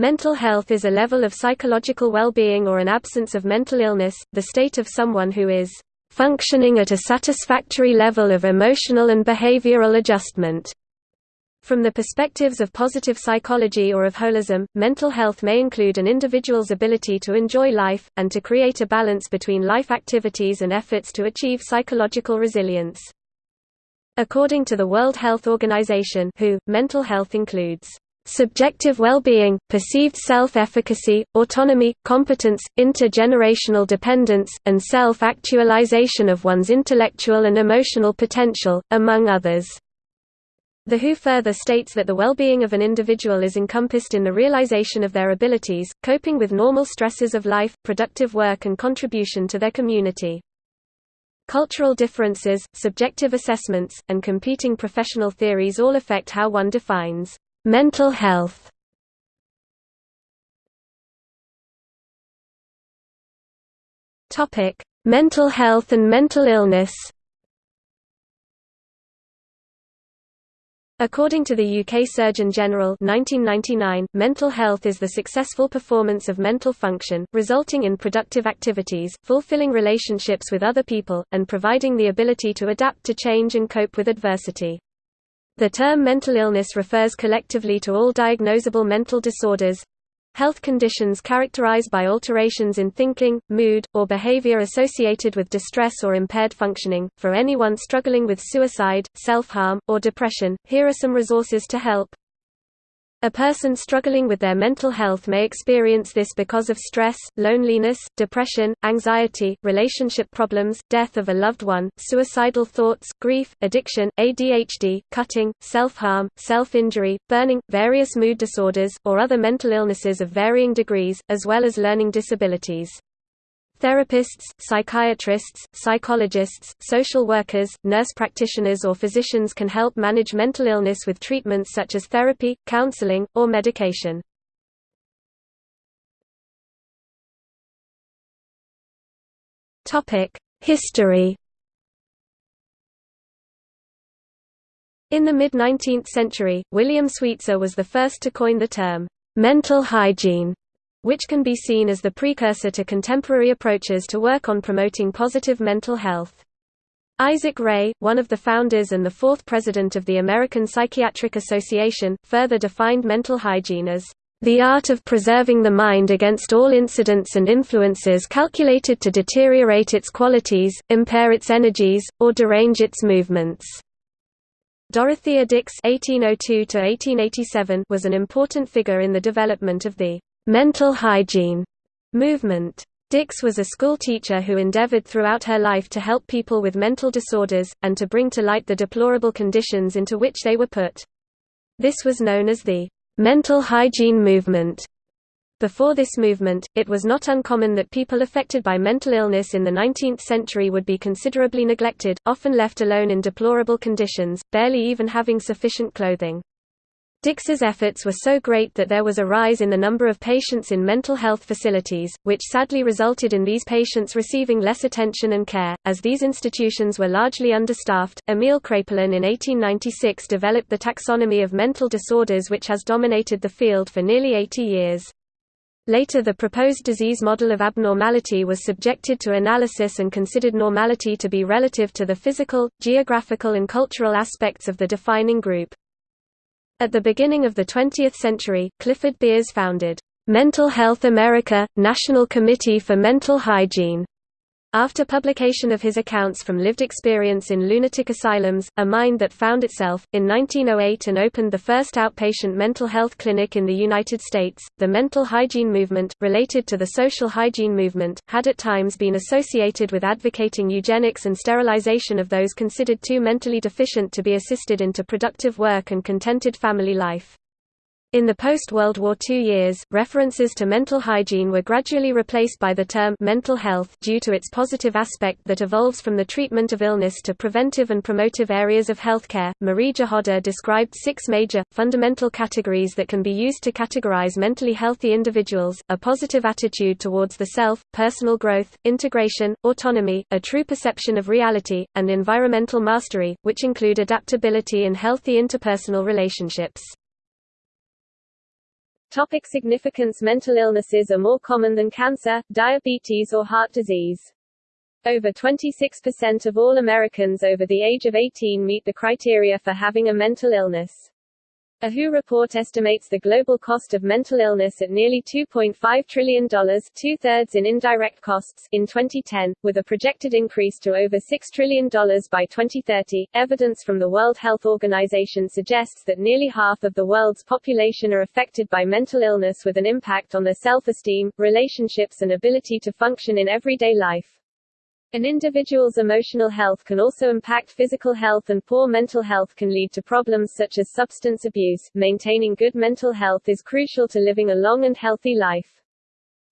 Mental health is a level of psychological well-being or an absence of mental illness, the state of someone who is functioning at a satisfactory level of emotional and behavioral adjustment. From the perspectives of positive psychology or of holism, mental health may include an individual's ability to enjoy life, and to create a balance between life activities and efforts to achieve psychological resilience. According to the World Health Organization WHO, mental health includes subjective well-being, perceived self-efficacy, autonomy, competence, intergenerational dependence, and self-actualization of one's intellectual and emotional potential, among others. The WHO further states that the well-being of an individual is encompassed in the realization of their abilities, coping with normal stresses of life, productive work and contribution to their community. Cultural differences, subjective assessments, and competing professional theories all affect how one defines Mental health Topic: Mental health and mental illness. According to the UK Surgeon General 1999, mental health is the successful performance of mental function, resulting in productive activities, fulfilling relationships with other people, and providing the ability to adapt to change and cope with adversity. The term mental illness refers collectively to all diagnosable mental disorders health conditions characterized by alterations in thinking, mood, or behavior associated with distress or impaired functioning. For anyone struggling with suicide, self harm, or depression, here are some resources to help. A person struggling with their mental health may experience this because of stress, loneliness, depression, anxiety, relationship problems, death of a loved one, suicidal thoughts, grief, addiction, ADHD, cutting, self-harm, self-injury, burning, various mood disorders, or other mental illnesses of varying degrees, as well as learning disabilities. Therapists, psychiatrists, psychologists, social workers, nurse practitioners or physicians can help manage mental illness with treatments such as therapy, counseling, or medication. History In the mid-19th century, William Sweetser was the first to coin the term, mental hygiene, which can be seen as the precursor to contemporary approaches to work on promoting positive mental health. Isaac Ray, one of the founders and the fourth president of the American Psychiatric Association, further defined mental hygiene as the art of preserving the mind against all incidents and influences calculated to deteriorate its qualities, impair its energies, or derange its movements. Dorothea Dix (1802–1887) was an important figure in the development of the mental hygiene movement. Dix was a school teacher who endeavored throughout her life to help people with mental disorders, and to bring to light the deplorable conditions into which they were put. This was known as the mental hygiene movement. Before this movement, it was not uncommon that people affected by mental illness in the 19th century would be considerably neglected, often left alone in deplorable conditions, barely even having sufficient clothing. Dix's efforts were so great that there was a rise in the number of patients in mental health facilities, which sadly resulted in these patients receiving less attention and care. As these institutions were largely understaffed, Emil Kraepelin in 1896 developed the taxonomy of mental disorders which has dominated the field for nearly 80 years. Later the proposed disease model of abnormality was subjected to analysis and considered normality to be relative to the physical, geographical and cultural aspects of the defining group. At the beginning of the 20th century, Clifford Beers founded, "'Mental Health America – National Committee for Mental Hygiene' After publication of his accounts from lived experience in lunatic asylums, a mind that found itself, in 1908 and opened the first outpatient mental health clinic in the United States, the mental hygiene movement, related to the social hygiene movement, had at times been associated with advocating eugenics and sterilization of those considered too mentally deficient to be assisted into productive work and contented family life. In the post-World War II years, references to mental hygiene were gradually replaced by the term mental health due to its positive aspect that evolves from the treatment of illness to preventive and promotive areas of healthcare. Marie Jahoda described six major, fundamental categories that can be used to categorize mentally healthy individuals, a positive attitude towards the self, personal growth, integration, autonomy, a true perception of reality, and environmental mastery, which include adaptability and healthy interpersonal relationships. Topic significance Mental illnesses are more common than cancer, diabetes or heart disease. Over 26% of all Americans over the age of 18 meet the criteria for having a mental illness. A WHO report estimates the global cost of mental illness at nearly $2.5 trillion two-thirds in indirect costs in 2010, with a projected increase to over $6 trillion by 2030. Evidence from the World Health Organization suggests that nearly half of the world's population are affected by mental illness with an impact on their self-esteem, relationships and ability to function in everyday life. An individual's emotional health can also impact physical health and poor mental health can lead to problems such as substance abuse. Maintaining good mental health is crucial to living a long and healthy life.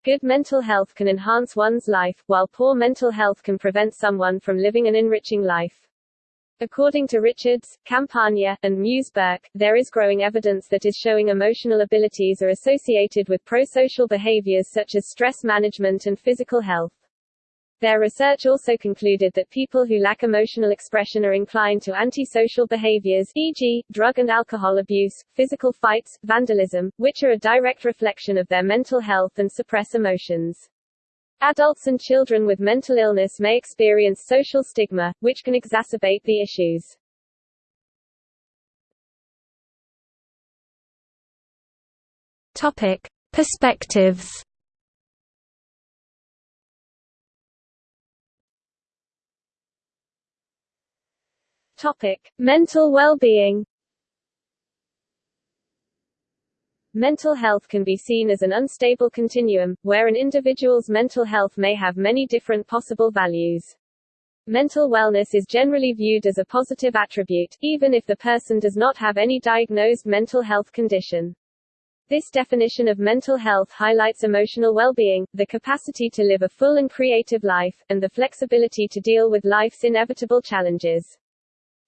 Good mental health can enhance one's life, while poor mental health can prevent someone from living an enriching life. According to Richards, Campagna, and Muse-Burke, there is growing evidence that is showing emotional abilities are associated with prosocial behaviors such as stress management and physical health. Their research also concluded that people who lack emotional expression are inclined to antisocial behaviors e.g., drug and alcohol abuse, physical fights, vandalism, which are a direct reflection of their mental health and suppress emotions. Adults and children with mental illness may experience social stigma, which can exacerbate the issues. Topic. Perspectives Topic: Mental well-being. Mental health can be seen as an unstable continuum, where an individual's mental health may have many different possible values. Mental wellness is generally viewed as a positive attribute, even if the person does not have any diagnosed mental health condition. This definition of mental health highlights emotional well-being, the capacity to live a full and creative life, and the flexibility to deal with life's inevitable challenges.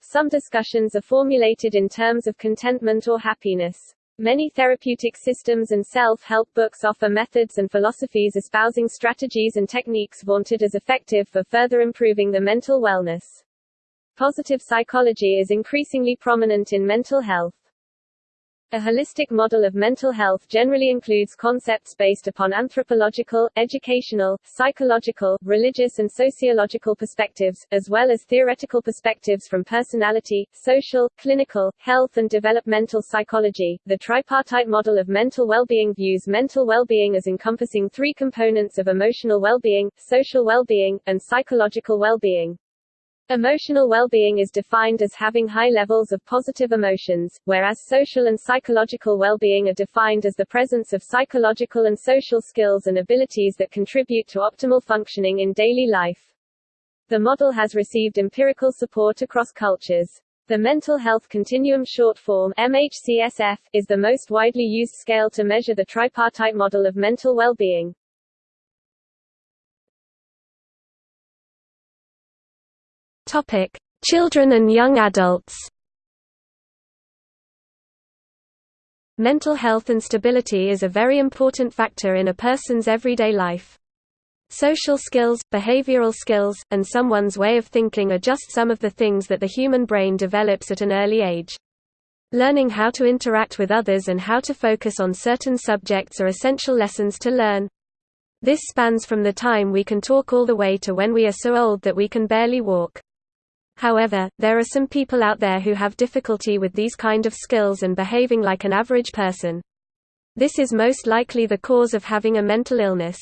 Some discussions are formulated in terms of contentment or happiness. Many therapeutic systems and self-help books offer methods and philosophies espousing strategies and techniques vaunted as effective for further improving the mental wellness. Positive psychology is increasingly prominent in mental health. A holistic model of mental health generally includes concepts based upon anthropological, educational, psychological, religious and sociological perspectives, as well as theoretical perspectives from personality, social, clinical, health and developmental psychology. The tripartite model of mental well-being views mental well-being as encompassing three components of emotional well-being, social well-being, and psychological well-being. Emotional well-being is defined as having high levels of positive emotions, whereas social and psychological well-being are defined as the presence of psychological and social skills and abilities that contribute to optimal functioning in daily life. The model has received empirical support across cultures. The Mental Health Continuum short form MHCSF, is the most widely used scale to measure the tripartite model of mental well-being. Topic: Children and young adults. Mental health and stability is a very important factor in a person's everyday life. Social skills, behavioral skills, and someone's way of thinking are just some of the things that the human brain develops at an early age. Learning how to interact with others and how to focus on certain subjects are essential lessons to learn. This spans from the time we can talk all the way to when we are so old that we can barely walk. However, there are some people out there who have difficulty with these kind of skills and behaving like an average person. This is most likely the cause of having a mental illness.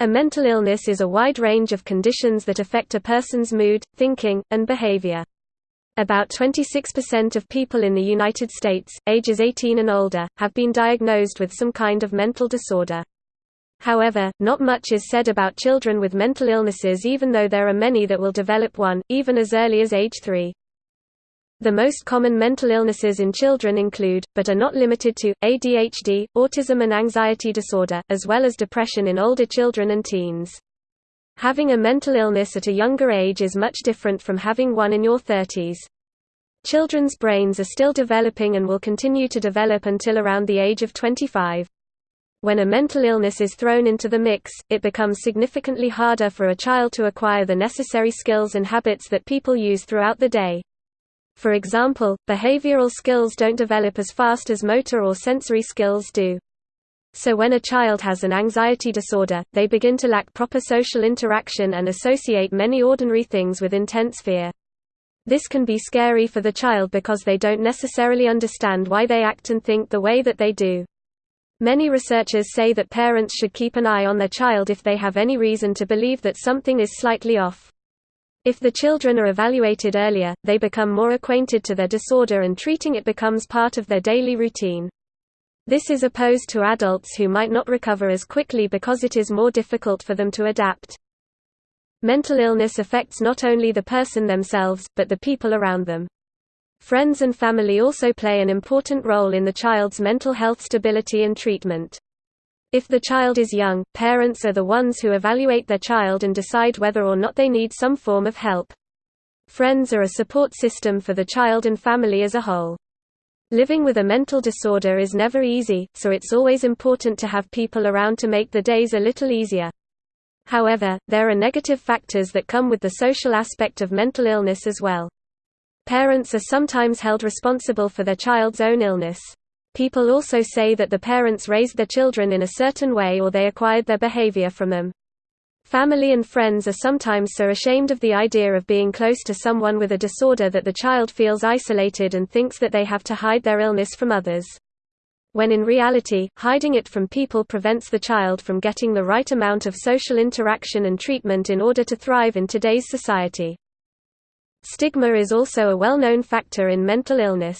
A mental illness is a wide range of conditions that affect a person's mood, thinking, and behavior. About 26% of people in the United States, ages 18 and older, have been diagnosed with some kind of mental disorder. However, not much is said about children with mental illnesses even though there are many that will develop one, even as early as age 3. The most common mental illnesses in children include, but are not limited to, ADHD, autism and anxiety disorder, as well as depression in older children and teens. Having a mental illness at a younger age is much different from having one in your 30s. Children's brains are still developing and will continue to develop until around the age of 25. When a mental illness is thrown into the mix, it becomes significantly harder for a child to acquire the necessary skills and habits that people use throughout the day. For example, behavioral skills don't develop as fast as motor or sensory skills do. So when a child has an anxiety disorder, they begin to lack proper social interaction and associate many ordinary things with intense fear. This can be scary for the child because they don't necessarily understand why they act and think the way that they do. Many researchers say that parents should keep an eye on their child if they have any reason to believe that something is slightly off. If the children are evaluated earlier, they become more acquainted to their disorder and treating it becomes part of their daily routine. This is opposed to adults who might not recover as quickly because it is more difficult for them to adapt. Mental illness affects not only the person themselves, but the people around them. Friends and family also play an important role in the child's mental health stability and treatment. If the child is young, parents are the ones who evaluate their child and decide whether or not they need some form of help. Friends are a support system for the child and family as a whole. Living with a mental disorder is never easy, so it's always important to have people around to make the days a little easier. However, there are negative factors that come with the social aspect of mental illness as well. Parents are sometimes held responsible for their child's own illness. People also say that the parents raised their children in a certain way or they acquired their behavior from them. Family and friends are sometimes so ashamed of the idea of being close to someone with a disorder that the child feels isolated and thinks that they have to hide their illness from others. When in reality, hiding it from people prevents the child from getting the right amount of social interaction and treatment in order to thrive in today's society. Stigma is also a well-known factor in mental illness.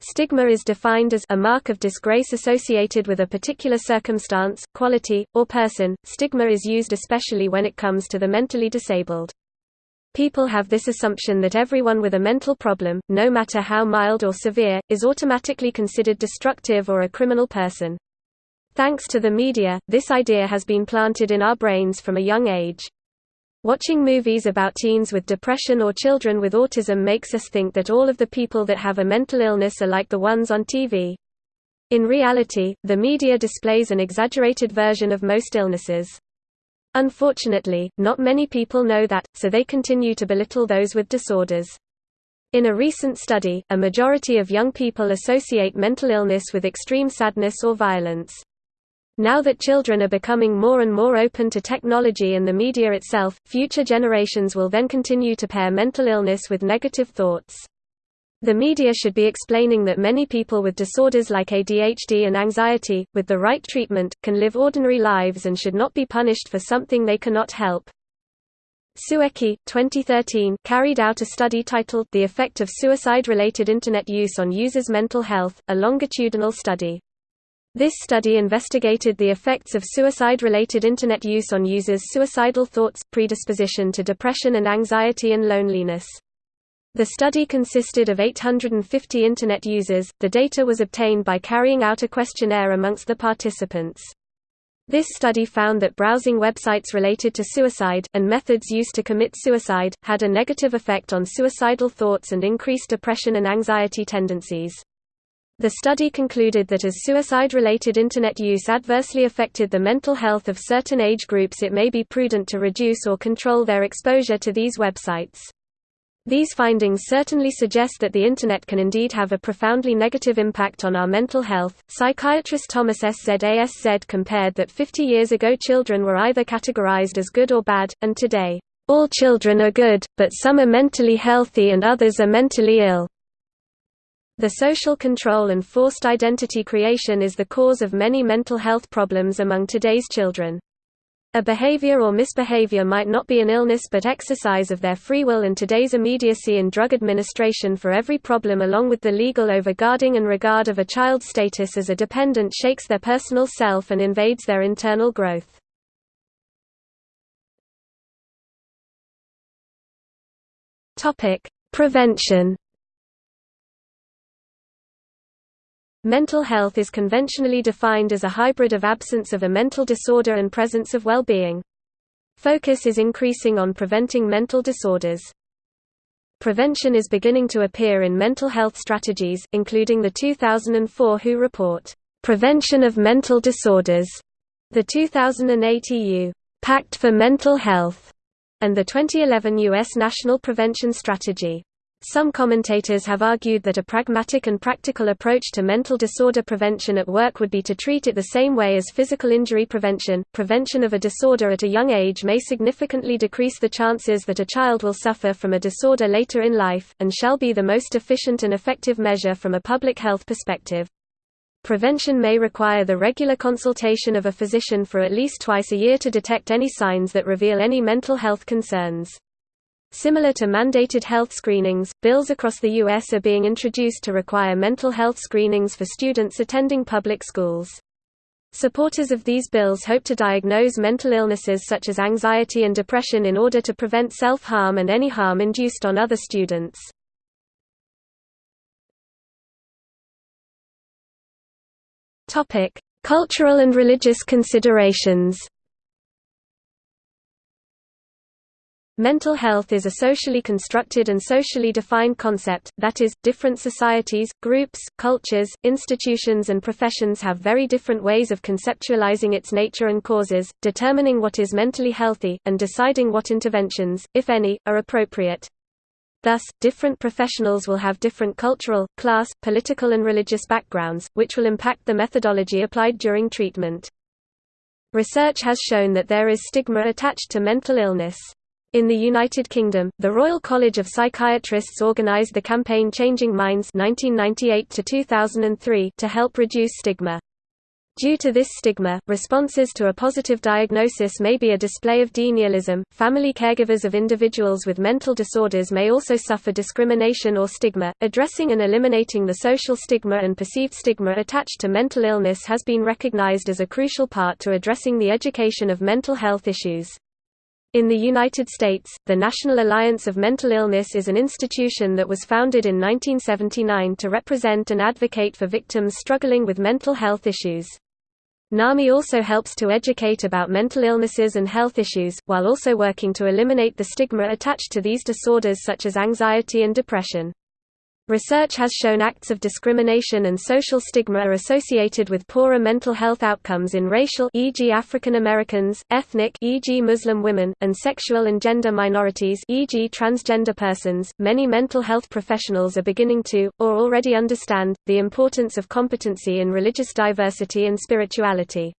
Stigma is defined as a mark of disgrace associated with a particular circumstance, quality, or person. Stigma is used especially when it comes to the mentally disabled. People have this assumption that everyone with a mental problem, no matter how mild or severe, is automatically considered destructive or a criminal person. Thanks to the media, this idea has been planted in our brains from a young age. Watching movies about teens with depression or children with autism makes us think that all of the people that have a mental illness are like the ones on TV. In reality, the media displays an exaggerated version of most illnesses. Unfortunately, not many people know that, so they continue to belittle those with disorders. In a recent study, a majority of young people associate mental illness with extreme sadness or violence. Now that children are becoming more and more open to technology and the media itself, future generations will then continue to pair mental illness with negative thoughts. The media should be explaining that many people with disorders like ADHD and anxiety, with the right treatment, can live ordinary lives and should not be punished for something they cannot help. Sueki, 2013, carried out a study titled The Effect of Suicide-Related Internet Use on Users' Mental Health, a longitudinal study. This study investigated the effects of suicide-related Internet use on users' suicidal thoughts, predisposition to depression and anxiety and loneliness. The study consisted of 850 Internet users. The data was obtained by carrying out a questionnaire amongst the participants. This study found that browsing websites related to suicide, and methods used to commit suicide, had a negative effect on suicidal thoughts and increased depression and anxiety tendencies. The study concluded that as suicide-related Internet use adversely affected the mental health of certain age groups it may be prudent to reduce or control their exposure to these websites. These findings certainly suggest that the Internet can indeed have a profoundly negative impact on our mental health. Psychiatrist Thomas S. Z. A. S. Z. compared that 50 years ago children were either categorized as good or bad, and today, all children are good, but some are mentally healthy and others are mentally ill. The social control and forced identity creation is the cause of many mental health problems among today's children. A behavior or misbehavior might not be an illness but exercise of their free will and today's immediacy in drug administration for every problem along with the legal overguarding and regard of a child's status as a dependent shakes their personal self and invades their internal growth. Prevention Mental health is conventionally defined as a hybrid of absence of a mental disorder and presence of well-being. Focus is increasing on preventing mental disorders. Prevention is beginning to appear in mental health strategies, including the 2004 WHO report, "'Prevention of Mental Disorders", the 2008 EU, "'Pact for Mental Health", and the 2011 U.S. National Prevention Strategy. Some commentators have argued that a pragmatic and practical approach to mental disorder prevention at work would be to treat it the same way as physical injury prevention. Prevention of a disorder at a young age may significantly decrease the chances that a child will suffer from a disorder later in life, and shall be the most efficient and effective measure from a public health perspective. Prevention may require the regular consultation of a physician for at least twice a year to detect any signs that reveal any mental health concerns. Similar to mandated health screenings, bills across the U.S. are being introduced to require mental health screenings for students attending public schools. Supporters of these bills hope to diagnose mental illnesses such as anxiety and depression in order to prevent self-harm and any harm induced on other students. Cultural and religious considerations Mental health is a socially constructed and socially defined concept, that is, different societies, groups, cultures, institutions and professions have very different ways of conceptualizing its nature and causes, determining what is mentally healthy, and deciding what interventions, if any, are appropriate. Thus, different professionals will have different cultural, class, political and religious backgrounds, which will impact the methodology applied during treatment. Research has shown that there is stigma attached to mental illness. In the United Kingdom, the Royal College of Psychiatrists organised the campaign Changing Minds 1998 to help reduce stigma. Due to this stigma, responses to a positive diagnosis may be a display of denialism. Family caregivers of individuals with mental disorders may also suffer discrimination or stigma. Addressing and eliminating the social stigma and perceived stigma attached to mental illness has been recognized as a crucial part to addressing the education of mental health issues. In the United States, the National Alliance of Mental Illness is an institution that was founded in 1979 to represent and advocate for victims struggling with mental health issues. NAMI also helps to educate about mental illnesses and health issues, while also working to eliminate the stigma attached to these disorders such as anxiety and depression. Research has shown acts of discrimination and social stigma are associated with poorer mental health outcomes in racial e.g. African Americans, ethnic e.g. Muslim women, and sexual and gender minorities e.g. transgender persons. Many mental health professionals are beginning to or already understand the importance of competency in religious diversity and spirituality.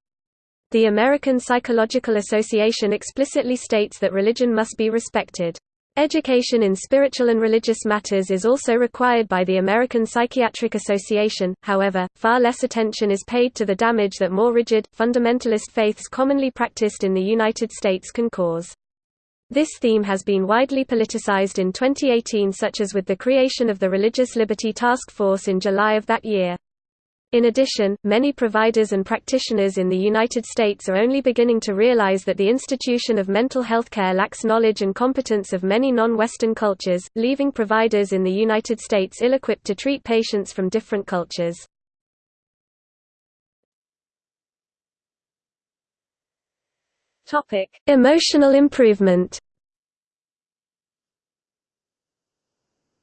The American Psychological Association explicitly states that religion must be respected. Education in spiritual and religious matters is also required by the American Psychiatric Association, however, far less attention is paid to the damage that more rigid, fundamentalist faiths commonly practiced in the United States can cause. This theme has been widely politicized in 2018 such as with the creation of the Religious Liberty Task Force in July of that year. In addition, many providers and practitioners in the United States are only beginning to realize that the institution of mental health care lacks knowledge and competence of many non-Western cultures, leaving providers in the United States ill-equipped to treat patients from different cultures. Emotional improvement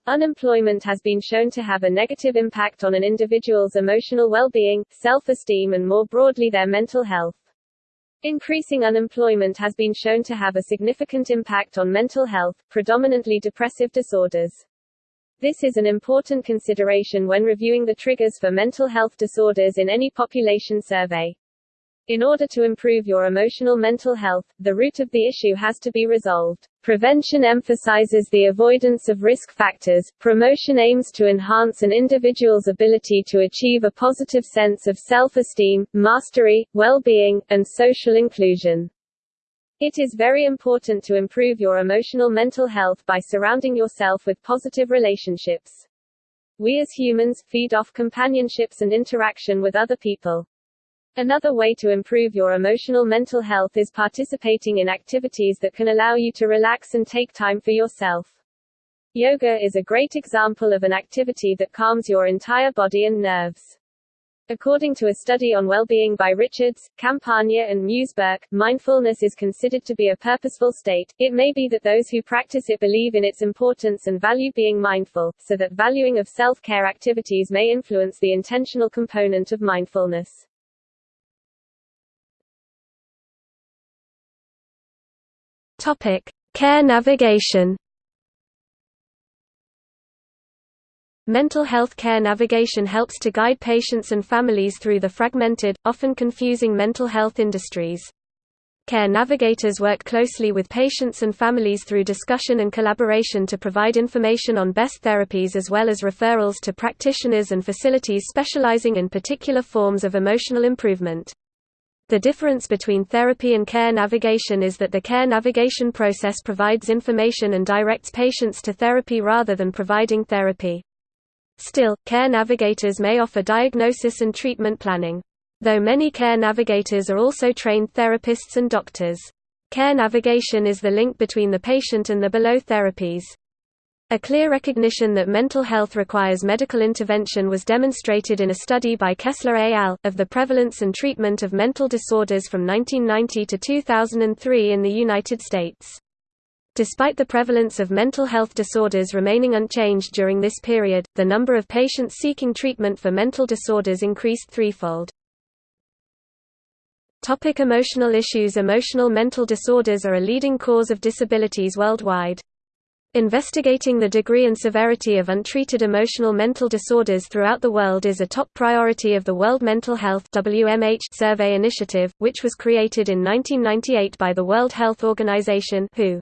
Unemployment has been shown to have a negative impact on an individual's emotional well-being, self-esteem and more broadly their mental health. Increasing unemployment has been shown to have a significant impact on mental health, predominantly depressive disorders. This is an important consideration when reviewing the triggers for mental health disorders in any population survey. In order to improve your emotional mental health, the root of the issue has to be resolved. Prevention emphasizes the avoidance of risk factors, promotion aims to enhance an individual's ability to achieve a positive sense of self-esteem, mastery, well-being, and social inclusion. It is very important to improve your emotional mental health by surrounding yourself with positive relationships. We as humans, feed off companionships and interaction with other people. Another way to improve your emotional mental health is participating in activities that can allow you to relax and take time for yourself. Yoga is a great example of an activity that calms your entire body and nerves. According to a study on well-being by Richards, Campagna and Muse-Burke, mindfulness is considered to be a purposeful state. It may be that those who practice it believe in its importance and value being mindful, so that valuing of self-care activities may influence the intentional component of mindfulness. Topic: Care navigation. Mental health care navigation helps to guide patients and families through the fragmented, often confusing mental health industries. Care navigators work closely with patients and families through discussion and collaboration to provide information on best therapies as well as referrals to practitioners and facilities specializing in particular forms of emotional improvement. The difference between therapy and care navigation is that the care navigation process provides information and directs patients to therapy rather than providing therapy. Still, care navigators may offer diagnosis and treatment planning. Though many care navigators are also trained therapists and doctors. Care navigation is the link between the patient and the below therapies. A clear recognition that mental health requires medical intervention was demonstrated in a study by Kessler et al. of the prevalence and treatment of mental disorders from 1990 to 2003 in the United States. Despite the prevalence of mental health disorders remaining unchanged during this period, the number of patients seeking treatment for mental disorders increased threefold. Topic emotional issues Emotional mental disorders are a leading cause of disabilities worldwide. Investigating the degree and severity of untreated emotional mental disorders throughout the world is a top priority of the World Mental Health WMH Survey Initiative, which was created in 1998 by the World Health Organization WHO.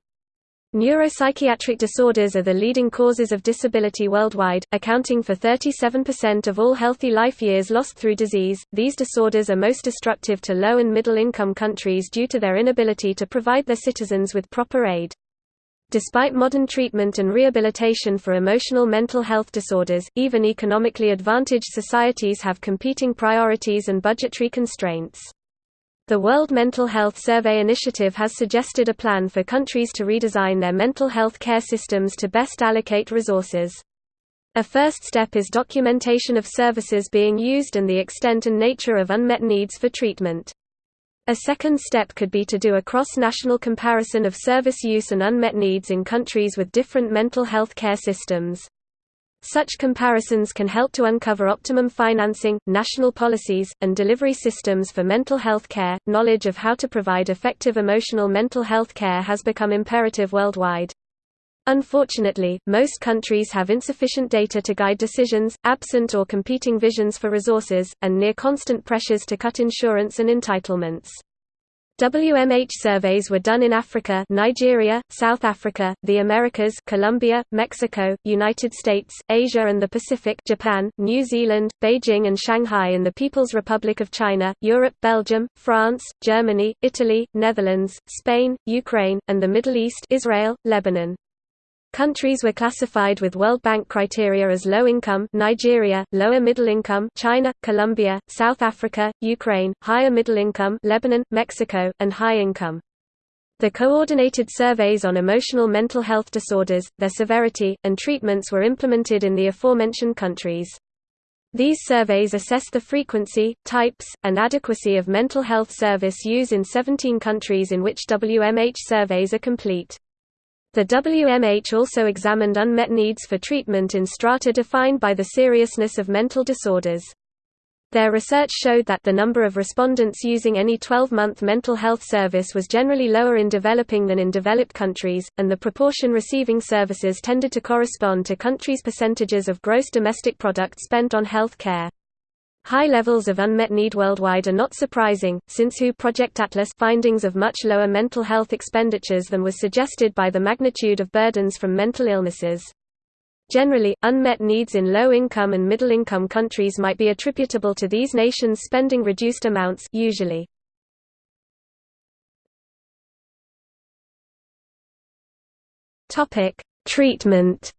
Neuropsychiatric disorders are the leading causes of disability worldwide, accounting for 37% of all healthy life years lost through disease. These disorders are most destructive to low and middle income countries due to their inability to provide their citizens with proper aid. Despite modern treatment and rehabilitation for emotional mental health disorders, even economically advantaged societies have competing priorities and budgetary constraints. The World Mental Health Survey Initiative has suggested a plan for countries to redesign their mental health care systems to best allocate resources. A first step is documentation of services being used and the extent and nature of unmet needs for treatment. A second step could be to do a cross-national comparison of service use and unmet needs in countries with different mental health care systems. Such comparisons can help to uncover optimum financing, national policies, and delivery systems for mental health care. Knowledge of how to provide effective emotional mental health care has become imperative worldwide. Unfortunately, most countries have insufficient data to guide decisions, absent or competing visions for resources, and near constant pressures to cut insurance and entitlements. WMH surveys were done in Africa Nigeria, South Africa, the Americas Colombia, Mexico, United States, Asia and the Pacific Japan, New Zealand, Beijing and Shanghai in the People's Republic of China, Europe Belgium, France, Germany, Italy, Netherlands, Spain, Ukraine, and the Middle East Israel, Lebanon. Countries were classified with World Bank criteria as low income Nigeria, lower middle income China, Colombia, South Africa, Ukraine, higher middle income Lebanon, Mexico, and high income. The coordinated surveys on emotional mental health disorders, their severity, and treatments were implemented in the aforementioned countries. These surveys assess the frequency, types, and adequacy of mental health service use in 17 countries in which WMH surveys are complete. The WMH also examined unmet needs for treatment in strata defined by the seriousness of mental disorders. Their research showed that the number of respondents using any 12-month mental health service was generally lower in developing than in developed countries, and the proportion receiving services tended to correspond to countries' percentages of gross domestic product spent on health care. High levels of unmet need worldwide are not surprising, since WHO Project Atlas findings of much lower mental health expenditures than was suggested by the magnitude of burdens from mental illnesses. Generally, unmet needs in low-income and middle-income countries might be attributable to these nations spending reduced amounts usually. Treatment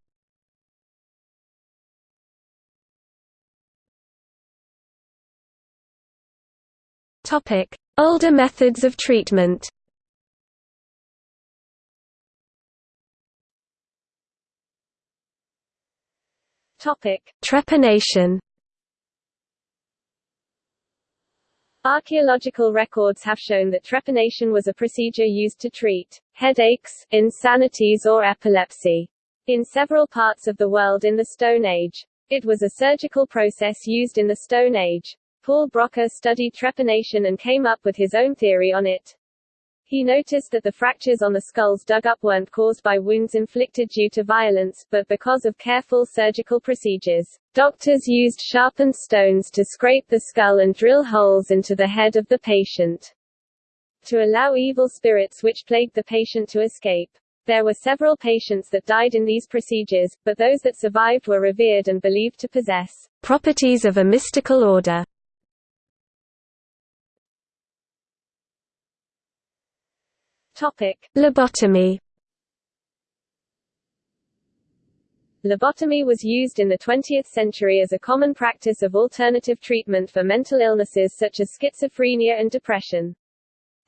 Topic: Older methods of treatment. Topic: Trepanation. Archaeological records have shown that trepanation was a procedure used to treat headaches, insanities or epilepsy in several parts of the world in the Stone Age. It was a surgical process used in the Stone Age. Paul Broca studied trepanation and came up with his own theory on it. He noticed that the fractures on the skulls dug up weren't caused by wounds inflicted due to violence, but because of careful surgical procedures. Doctors used sharpened stones to scrape the skull and drill holes into the head of the patient to allow evil spirits which plagued the patient to escape. There were several patients that died in these procedures, but those that survived were revered and believed to possess properties of a mystical order. Lobotomy. Lobotomy was used in the 20th century as a common practice of alternative treatment for mental illnesses such as schizophrenia and depression.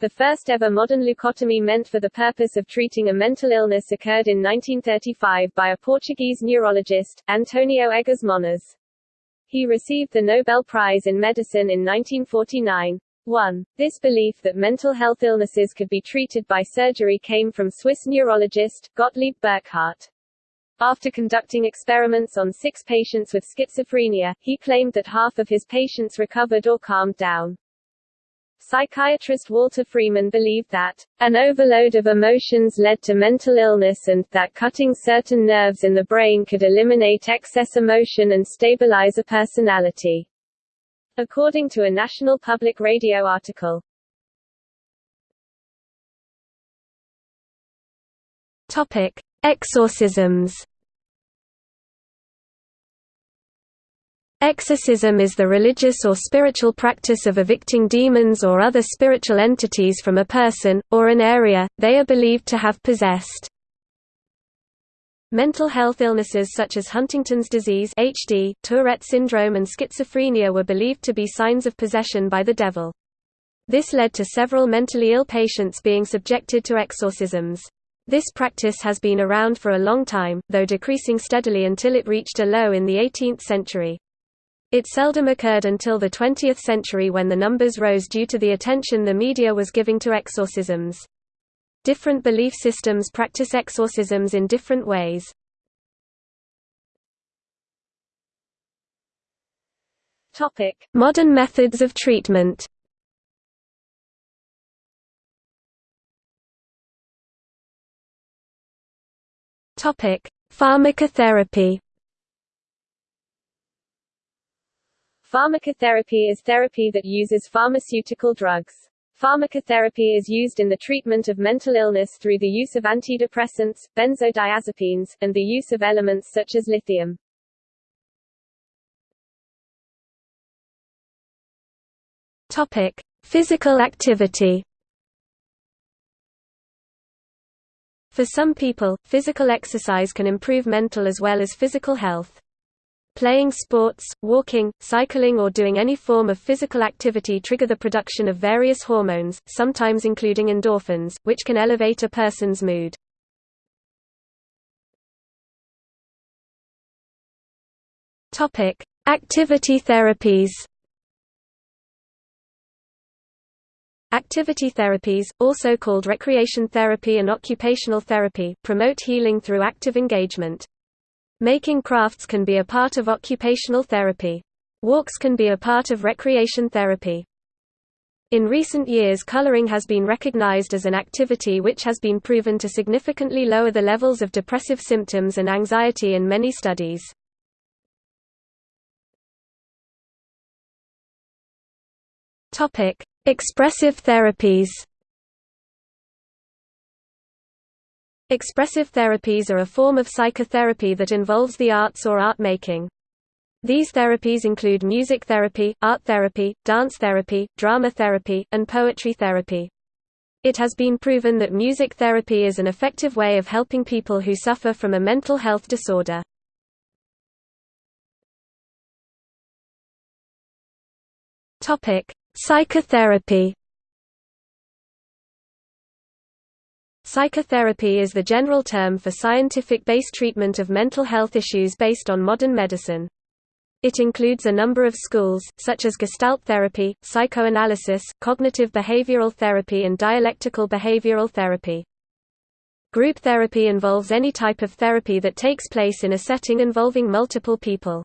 The first ever modern leucotomy meant for the purpose of treating a mental illness occurred in 1935 by a Portuguese neurologist, Antonio Egas Moniz. He received the Nobel Prize in Medicine in 1949. 1. This belief that mental health illnesses could be treated by surgery came from Swiss neurologist, Gottlieb Burckhardt. After conducting experiments on six patients with schizophrenia, he claimed that half of his patients recovered or calmed down. Psychiatrist Walter Freeman believed that an overload of emotions led to mental illness and that cutting certain nerves in the brain could eliminate excess emotion and stabilize a personality. According to a National Public Radio article. Topic: Exorcisms. Exorcism is the religious or spiritual practice of evicting demons or other spiritual entities from a person, or an area, they are believed to have possessed. Mental health illnesses such as Huntington's disease HD, Tourette syndrome and schizophrenia were believed to be signs of possession by the devil. This led to several mentally ill patients being subjected to exorcisms. This practice has been around for a long time, though decreasing steadily until it reached a low in the 18th century. It seldom occurred until the 20th century when the numbers rose due to the attention the media was giving to exorcisms. Different belief systems practice exorcisms in different ways. Modern methods of treatment. Topic: Pharmacotherapy. Pharmacotherapy is therapy that uses pharmaceutical drugs. Pharmacotherapy is used in the treatment of mental illness through the use of antidepressants, benzodiazepines, and the use of elements such as lithium. Topic: Physical activity. For some people, physical exercise can improve mental as well as physical health. Playing sports, walking, cycling or doing any form of physical activity trigger the production of various hormones, sometimes including endorphins, which can elevate a person's mood. Activity therapies Activity therapies, also called recreation therapy and occupational therapy, promote healing through active engagement. Making crafts can be a part of occupational therapy. Walks can be a part of recreation therapy. In recent years coloring has been recognized as an activity which has been proven to significantly lower the levels of depressive symptoms and anxiety in many studies. Expressive therapies Expressive therapies are a form of psychotherapy that involves the arts or art making. These therapies include music therapy, art therapy, dance therapy, drama therapy, and poetry therapy. It has been proven that music therapy is an effective way of helping people who suffer from a mental health disorder. Psychotherapy Psychotherapy is the general term for scientific-based treatment of mental health issues based on modern medicine. It includes a number of schools, such as Gestalt therapy, psychoanalysis, cognitive behavioral therapy and dialectical behavioral therapy. Group therapy involves any type of therapy that takes place in a setting involving multiple people.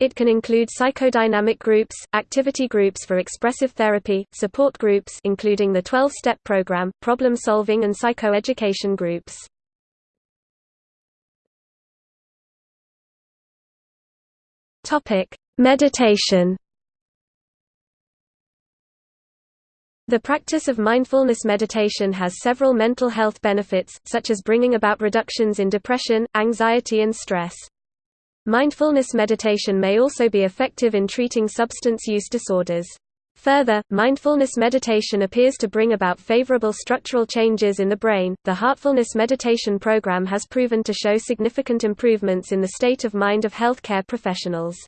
It can include psychodynamic groups, activity groups for expressive therapy, support groups including the 12-step program, problem-solving and psychoeducation groups. Topic: Meditation. The practice of mindfulness meditation has several mental health benefits, such as bringing about reductions in depression, anxiety and stress. Mindfulness meditation may also be effective in treating substance use disorders. Further, mindfulness meditation appears to bring about favorable structural changes in the brain. The Heartfulness Meditation Program has proven to show significant improvements in the state of mind of healthcare professionals.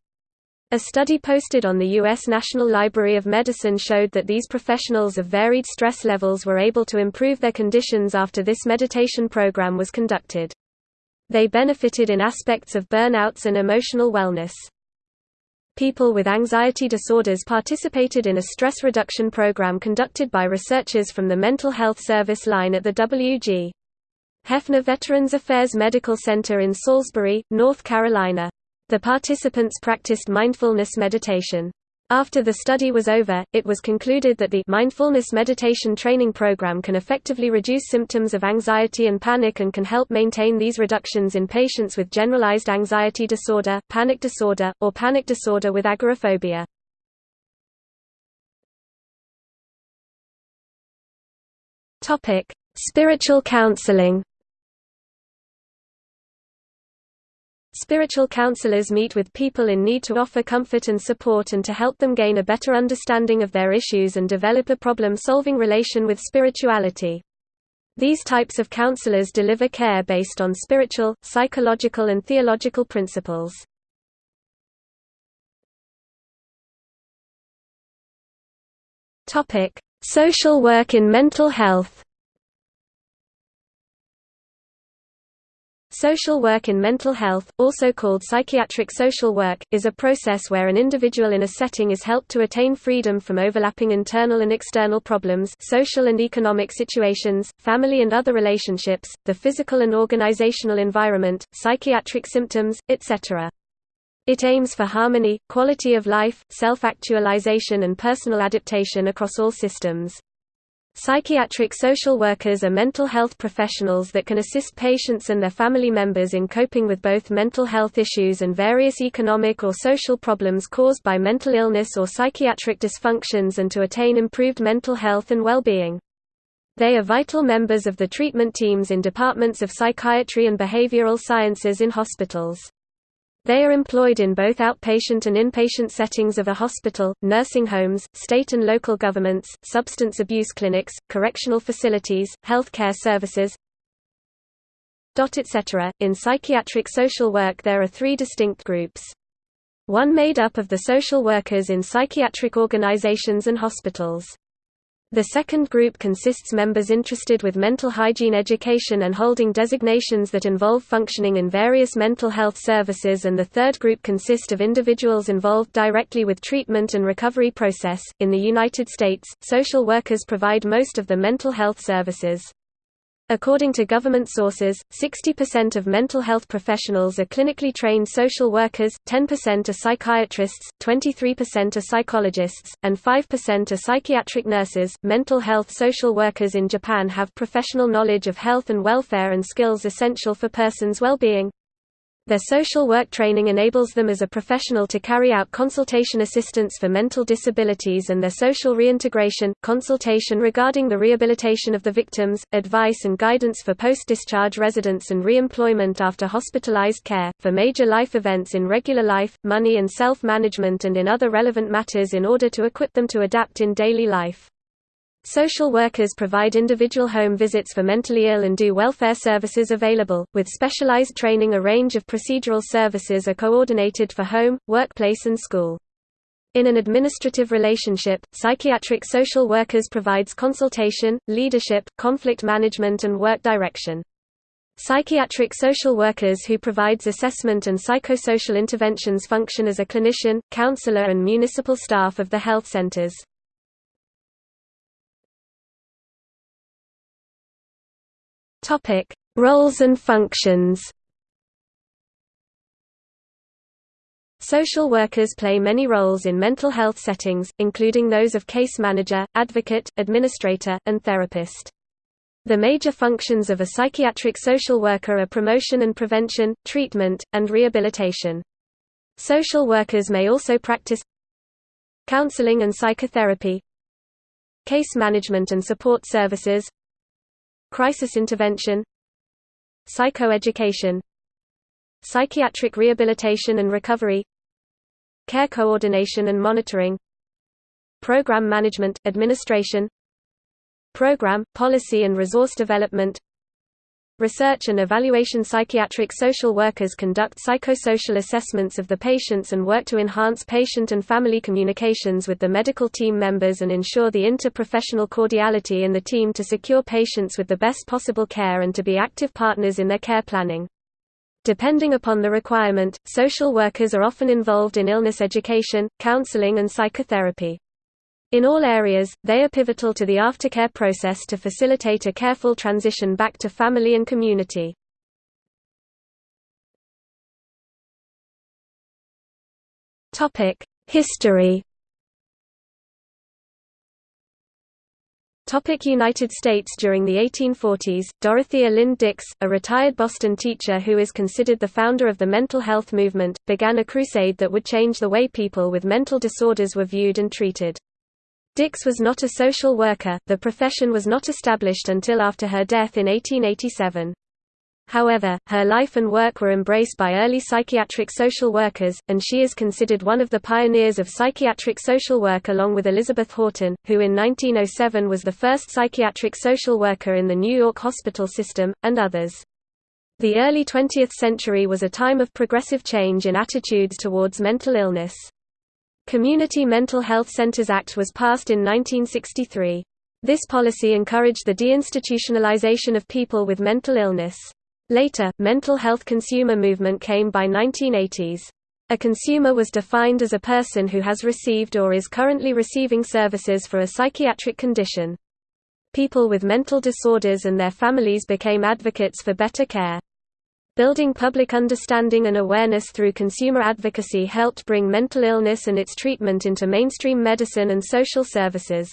A study posted on the U.S. National Library of Medicine showed that these professionals of varied stress levels were able to improve their conditions after this meditation program was conducted. They benefited in aspects of burnouts and emotional wellness. People with anxiety disorders participated in a stress reduction program conducted by researchers from the Mental Health Service line at the W.G. Hefner Veterans Affairs Medical Center in Salisbury, North Carolina. The participants practiced mindfulness meditation. After the study was over, it was concluded that the mindfulness meditation training program can effectively reduce symptoms of anxiety and panic and can help maintain these reductions in patients with generalized anxiety disorder, panic disorder, or panic disorder with agoraphobia. Spiritual counseling. Spiritual counselors meet with people in need to offer comfort and support and to help them gain a better understanding of their issues and develop a problem-solving relation with spirituality. These types of counselors deliver care based on spiritual, psychological and theological principles. Social work in mental health Social work in mental health, also called psychiatric social work, is a process where an individual in a setting is helped to attain freedom from overlapping internal and external problems social and economic situations, family and other relationships, the physical and organizational environment, psychiatric symptoms, etc. It aims for harmony, quality of life, self-actualization and personal adaptation across all systems. Psychiatric social workers are mental health professionals that can assist patients and their family members in coping with both mental health issues and various economic or social problems caused by mental illness or psychiatric dysfunctions and to attain improved mental health and well-being. They are vital members of the treatment teams in departments of psychiatry and behavioral sciences in hospitals. They are employed in both outpatient and inpatient settings of a hospital, nursing homes, state and local governments, substance abuse clinics, correctional facilities, health care services, etc. In psychiatric social work there are three distinct groups. One made up of the social workers in psychiatric organizations and hospitals. The second group consists members interested with mental hygiene education and holding designations that involve functioning in various mental health services and the third group consists of individuals involved directly with treatment and recovery process. In the United States, social workers provide most of the mental health services. According to government sources, 60% of mental health professionals are clinically trained social workers, 10% are psychiatrists, 23% are psychologists, and 5% are psychiatric nurses. Mental health social workers in Japan have professional knowledge of health and welfare and skills essential for persons' well-being. Their social work training enables them as a professional to carry out consultation assistance for mental disabilities and their social reintegration, consultation regarding the rehabilitation of the victims, advice and guidance for post-discharge residents and re-employment after hospitalized care, for major life events in regular life, money and self-management and in other relevant matters in order to equip them to adapt in daily life. Social workers provide individual home visits for mentally ill and do welfare services available, with specialized training a range of procedural services are coordinated for home, workplace and school. In an administrative relationship, psychiatric social workers provides consultation, leadership, conflict management and work direction. Psychiatric social workers who provides assessment and psychosocial interventions function as a clinician, counselor and municipal staff of the health centers. Topic: Roles and functions. Social workers play many roles in mental health settings, including those of case manager, advocate, administrator, and therapist. The major functions of a psychiatric social worker are promotion and prevention, treatment, and rehabilitation. Social workers may also practice counseling and psychotherapy, case management and support services, crisis intervention, psychoeducation, psychiatric rehabilitation and recovery, care coordination and monitoring, program management, administration, program, policy and resource development, Research and evaluation Psychiatric social workers conduct psychosocial assessments of the patients and work to enhance patient and family communications with the medical team members and ensure the interprofessional cordiality in the team to secure patients with the best possible care and to be active partners in their care planning. Depending upon the requirement, social workers are often involved in illness education, counseling and psychotherapy. In all areas, they are pivotal to the aftercare process to facilitate a careful transition back to family and community. History Topic United States During the 1840s, Dorothea Lynde Dix, a retired Boston teacher who is considered the founder of the mental health movement, began a crusade that would change the way people with mental disorders were viewed and treated. Dix was not a social worker, the profession was not established until after her death in 1887. However, her life and work were embraced by early psychiatric social workers, and she is considered one of the pioneers of psychiatric social work along with Elizabeth Horton, who in 1907 was the first psychiatric social worker in the New York hospital system, and others. The early 20th century was a time of progressive change in attitudes towards mental illness. Community Mental Health Centers Act was passed in 1963. This policy encouraged the deinstitutionalization of people with mental illness. Later, mental health consumer movement came by 1980s. A consumer was defined as a person who has received or is currently receiving services for a psychiatric condition. People with mental disorders and their families became advocates for better care. Building public understanding and awareness through consumer advocacy helped bring mental illness and its treatment into mainstream medicine and social services.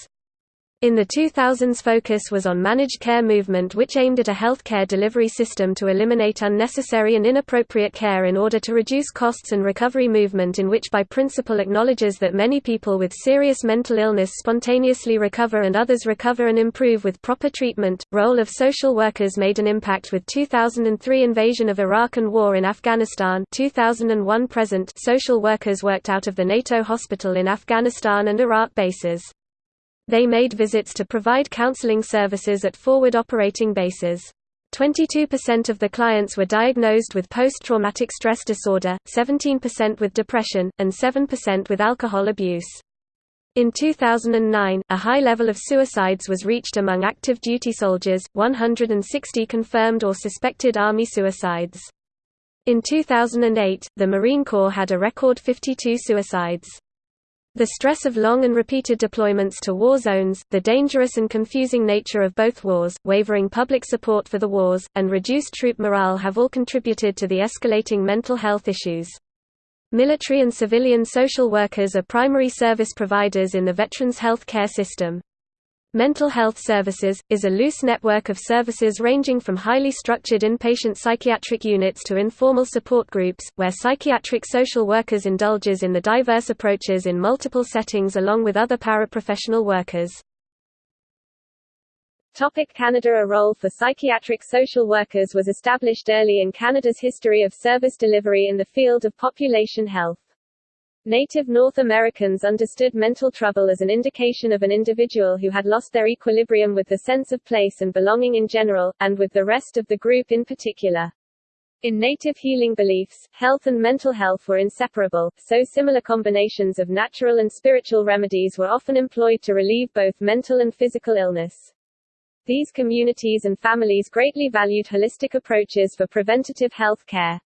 In the 2000s focus was on managed care movement which aimed at a healthcare delivery system to eliminate unnecessary and inappropriate care in order to reduce costs and recovery movement in which by principle acknowledges that many people with serious mental illness spontaneously recover and others recover and improve with proper treatment. Role of social workers made an impact with 2003 invasion of Iraq and war in Afghanistan 2001 present social workers worked out of the NATO hospital in Afghanistan and Iraq bases. They made visits to provide counseling services at forward operating bases. 22% of the clients were diagnosed with post-traumatic stress disorder, 17% with depression, and 7% with alcohol abuse. In 2009, a high level of suicides was reached among active duty soldiers, 160 confirmed or suspected Army suicides. In 2008, the Marine Corps had a record 52 suicides. The stress of long and repeated deployments to war zones, the dangerous and confusing nature of both wars, wavering public support for the wars, and reduced troop morale have all contributed to the escalating mental health issues. Military and civilian social workers are primary service providers in the veterans' health care system. Mental health services, is a loose network of services ranging from highly structured inpatient psychiatric units to informal support groups, where psychiatric social workers indulges in the diverse approaches in multiple settings along with other paraprofessional workers. Topic Canada A role for psychiatric social workers was established early in Canada's history of service delivery in the field of population health. Native North Americans understood mental trouble as an indication of an individual who had lost their equilibrium with the sense of place and belonging in general, and with the rest of the group in particular. In native healing beliefs, health and mental health were inseparable, so similar combinations of natural and spiritual remedies were often employed to relieve both mental and physical illness. These communities and families greatly valued holistic approaches for preventative health care.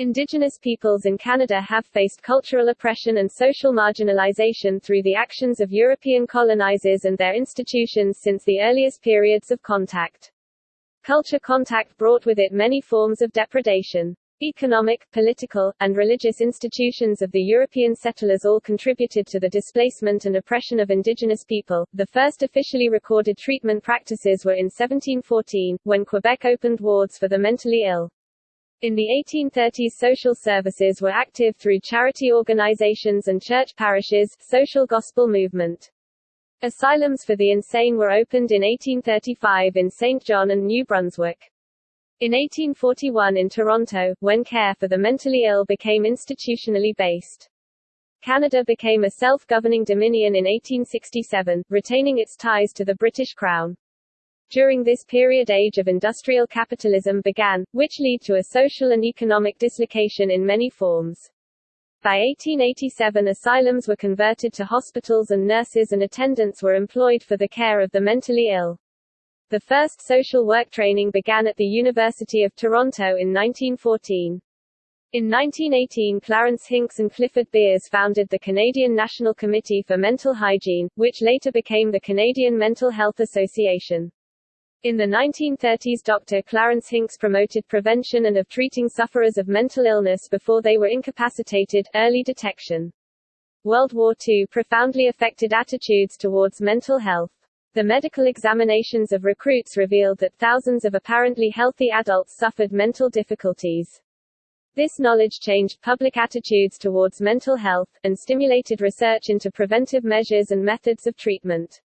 Indigenous peoples in Canada have faced cultural oppression and social marginalization through the actions of European colonizers and their institutions since the earliest periods of contact. Culture contact brought with it many forms of depredation. Economic, political, and religious institutions of the European settlers all contributed to the displacement and oppression of indigenous people. The first officially recorded treatment practices were in 1714, when Quebec opened wards for the mentally ill. In the 1830s social services were active through charity organizations and church parishes, social gospel movement. Asylums for the insane were opened in 1835 in St. John and New Brunswick. In 1841 in Toronto, when care for the mentally ill became institutionally based. Canada became a self-governing dominion in 1867, retaining its ties to the British Crown. During this period age of industrial capitalism began, which led to a social and economic dislocation in many forms. By 1887 asylums were converted to hospitals and nurses and attendants were employed for the care of the mentally ill. The first social work training began at the University of Toronto in 1914. In 1918 Clarence Hincks and Clifford Beers founded the Canadian National Committee for Mental Hygiene, which later became the Canadian Mental Health Association. In the 1930s Dr. Clarence Hincks promoted prevention and of treating sufferers of mental illness before they were incapacitated, early detection. World War II profoundly affected attitudes towards mental health. The medical examinations of recruits revealed that thousands of apparently healthy adults suffered mental difficulties. This knowledge changed public attitudes towards mental health, and stimulated research into preventive measures and methods of treatment.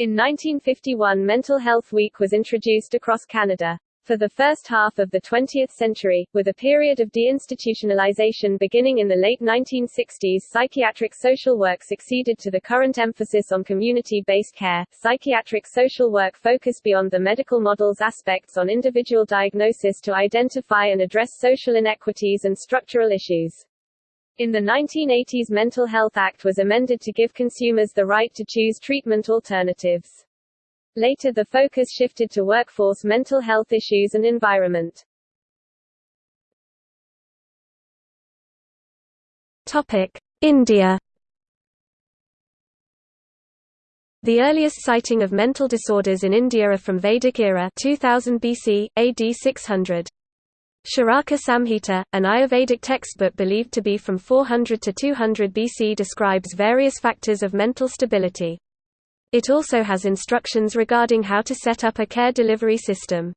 In 1951 Mental Health Week was introduced across Canada. For the first half of the 20th century, with a period of deinstitutionalization beginning in the late 1960s, psychiatric social work succeeded to the current emphasis on community-based care. Psychiatric social work focused beyond the medical model's aspects on individual diagnosis to identify and address social inequities and structural issues. In the 1980s Mental Health Act was amended to give consumers the right to choose treatment alternatives. Later the focus shifted to workforce mental health issues and environment. Topic: India. The earliest sighting of mental disorders in India are from Vedic era 2000 BC, AD 600. Charaka Samhita, an Ayurvedic textbook believed to be from 400 to 200 BC describes various factors of mental stability. It also has instructions regarding how to set up a care delivery system.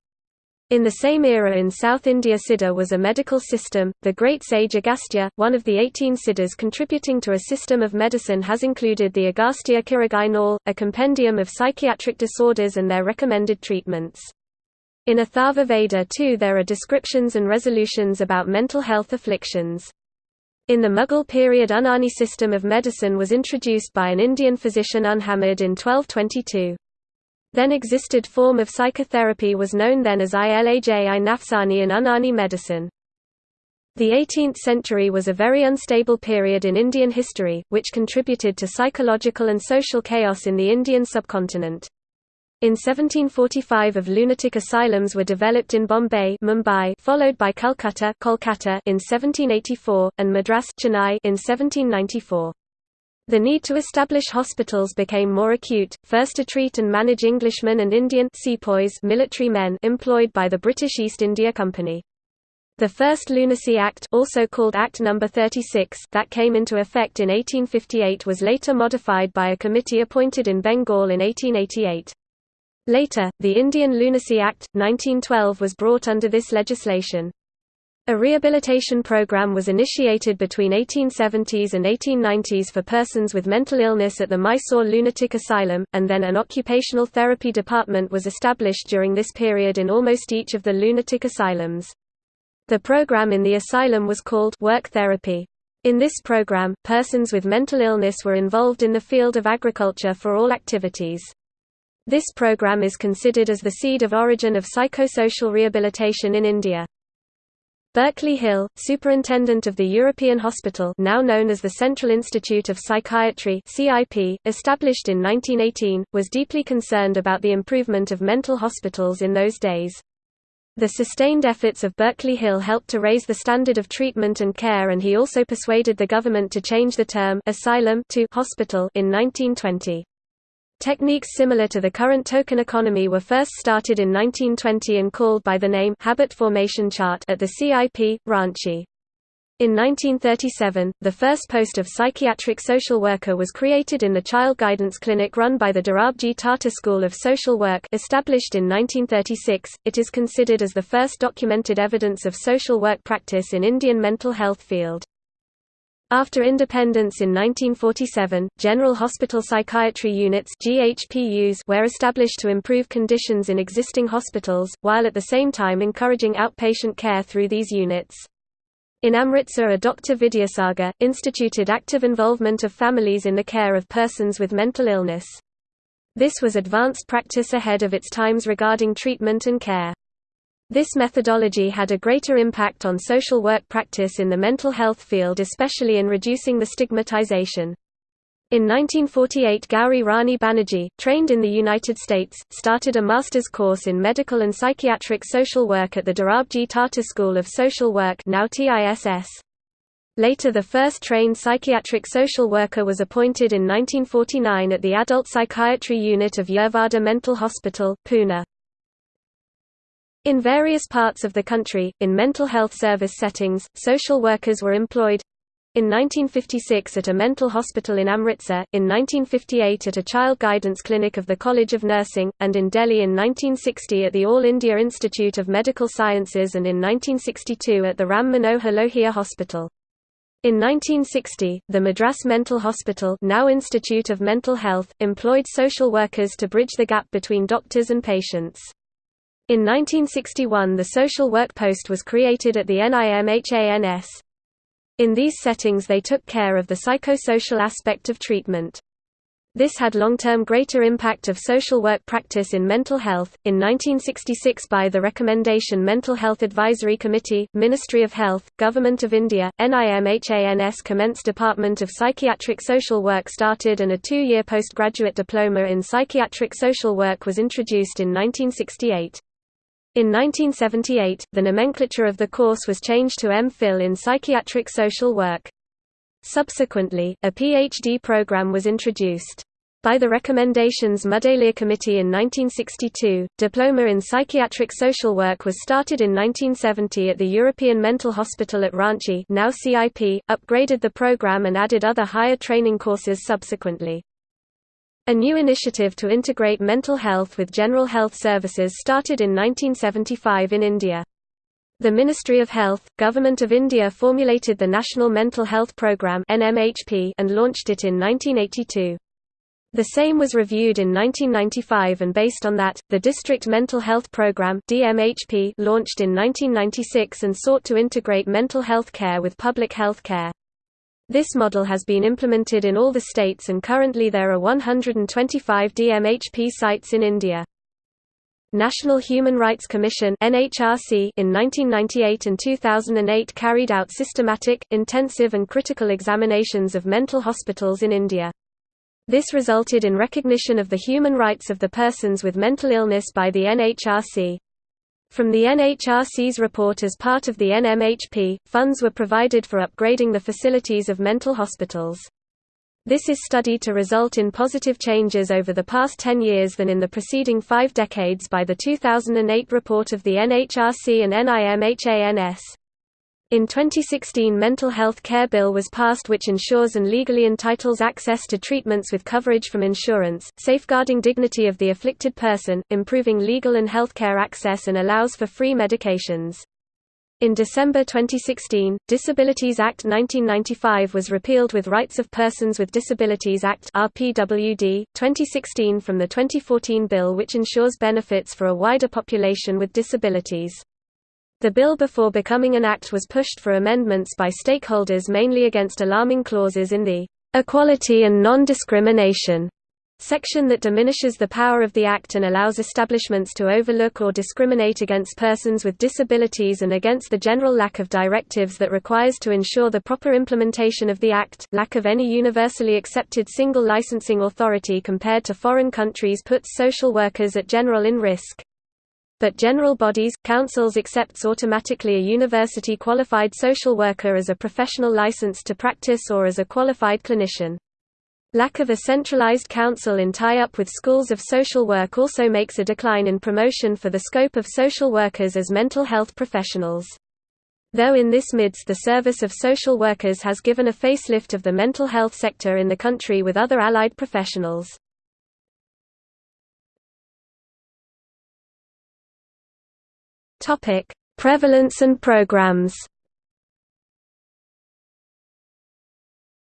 In the same era in South India Siddha was a medical system. The great sage Agastya, one of the 18 Siddhas contributing to a system of medicine has included the Agastya Kirigai a compendium of psychiatric disorders and their recommended treatments. In Atharva Veda too there are descriptions and resolutions about mental health afflictions. In the Mughal period Unani system of medicine was introduced by an Indian physician Unhamid in 1222. Then existed form of psychotherapy was known then as Ilaj-i Nafsani in Unani medicine. The 18th century was a very unstable period in Indian history, which contributed to psychological and social chaos in the Indian subcontinent. In 1745 of lunatic asylums were developed in Bombay Mumbai, followed by Calcutta Kolkata in 1784, and Madras Chennai in 1794. The need to establish hospitals became more acute, first to treat and manage Englishmen and Indian sepoys military men employed by the British East India Company. The first Lunacy Act also called Act No. 36 that came into effect in 1858 was later modified by a committee appointed in Bengal in 1888. Later, the Indian Lunacy Act, 1912 was brought under this legislation. A rehabilitation program was initiated between 1870s and 1890s for persons with mental illness at the Mysore Lunatic Asylum, and then an occupational therapy department was established during this period in almost each of the lunatic asylums. The program in the asylum was called work therapy. In this program, persons with mental illness were involved in the field of agriculture for all activities. This program is considered as the seed of origin of psychosocial rehabilitation in India. Berkeley Hill, superintendent of the European Hospital now known as the Central Institute of Psychiatry CIP, established in 1918, was deeply concerned about the improvement of mental hospitals in those days. The sustained efforts of Berkeley Hill helped to raise the standard of treatment and care and he also persuaded the government to change the term asylum to hospital in 1920. Techniques similar to the current token economy were first started in 1920 and called by the name habit formation chart at the CIP, Ranchi. In 1937, the first post of psychiatric social worker was created in the child guidance clinic run by the Dorabji Tata School of Social Work established in 1936. It is considered as the first documented evidence of social work practice in Indian mental health field. After independence in 1947, General Hospital Psychiatry Units GHPUs were established to improve conditions in existing hospitals, while at the same time encouraging outpatient care through these units. In Amritsar a Dr. Vidyasagar, instituted active involvement of families in the care of persons with mental illness. This was advanced practice ahead of its times regarding treatment and care. This methodology had a greater impact on social work practice in the mental health field especially in reducing the stigmatization. In 1948 Gauri Rani Banerjee, trained in the United States, started a master's course in medical and psychiatric social work at the Dorabji Tata School of Social Work now TISS. Later the first trained psychiatric social worker was appointed in 1949 at the Adult Psychiatry Unit of Yerwada Mental Hospital, Pune. In various parts of the country, in mental health service settings, social workers were employed, in 1956 at a mental hospital in Amritsar, in 1958 at a child guidance clinic of the College of Nursing, and in Delhi in 1960 at the All India Institute of Medical Sciences and in 1962 at the Ram Manohar Lohia Hospital. In 1960, the Madras Mental Hospital now Institute of Mental Health, employed social workers to bridge the gap between doctors and patients. In 1961 the social work post was created at the NIMHANS. In these settings they took care of the psychosocial aspect of treatment. This had long-term greater impact of social work practice in mental health. In 1966 by the recommendation Mental Health Advisory Committee, Ministry of Health, Government of India, NIMHANS commenced Department of Psychiatric Social Work started and a two-year postgraduate diploma in psychiatric social work was introduced in 1968. In 1978, the nomenclature of the course was changed to M.Phil in Psychiatric Social Work. Subsequently, a PhD program was introduced. By the recommendations Mudaliar Committee in 1962, Diploma in Psychiatric Social Work was started in 1970 at the European Mental Hospital at Ranchi now CIP, upgraded the program and added other higher training courses subsequently. A new initiative to integrate mental health with general health services started in 1975 in India. The Ministry of Health, Government of India formulated the National Mental Health Programme and launched it in 1982. The same was reviewed in 1995 and based on that, the District Mental Health Programme launched in 1996 and sought to integrate mental health care with public health care. This model has been implemented in all the states and currently there are 125 DMHP sites in India. National Human Rights Commission (NHRC) in 1998 and 2008 carried out systematic, intensive and critical examinations of mental hospitals in India. This resulted in recognition of the human rights of the persons with mental illness by the NHRC. From the NHRC's report as part of the NMHP, funds were provided for upgrading the facilities of mental hospitals. This is studied to result in positive changes over the past 10 years than in the preceding five decades by the 2008 report of the NHRC and NIMHANS. In 2016 Mental Health Care Bill was passed which ensures and legally entitles access to treatments with coverage from insurance, safeguarding dignity of the afflicted person, improving legal and healthcare access and allows for free medications. In December 2016, Disabilities Act 1995 was repealed with Rights of Persons with Disabilities Act RPWD 2016 from the 2014 bill which ensures benefits for a wider population with disabilities. The bill before becoming an act was pushed for amendments by stakeholders mainly against alarming clauses in the "'Equality and Non-Discrimination' section that diminishes the power of the Act and allows establishments to overlook or discriminate against persons with disabilities and against the general lack of directives that requires to ensure the proper implementation of the Act. Lack of any universally accepted single licensing authority compared to foreign countries puts social workers at general in risk but general bodies, councils accepts automatically a university qualified social worker as a professional license to practice or as a qualified clinician. Lack of a centralized council in tie-up with schools of social work also makes a decline in promotion for the scope of social workers as mental health professionals. Though in this midst the service of social workers has given a facelift of the mental health sector in the country with other allied professionals. Prevalence and programs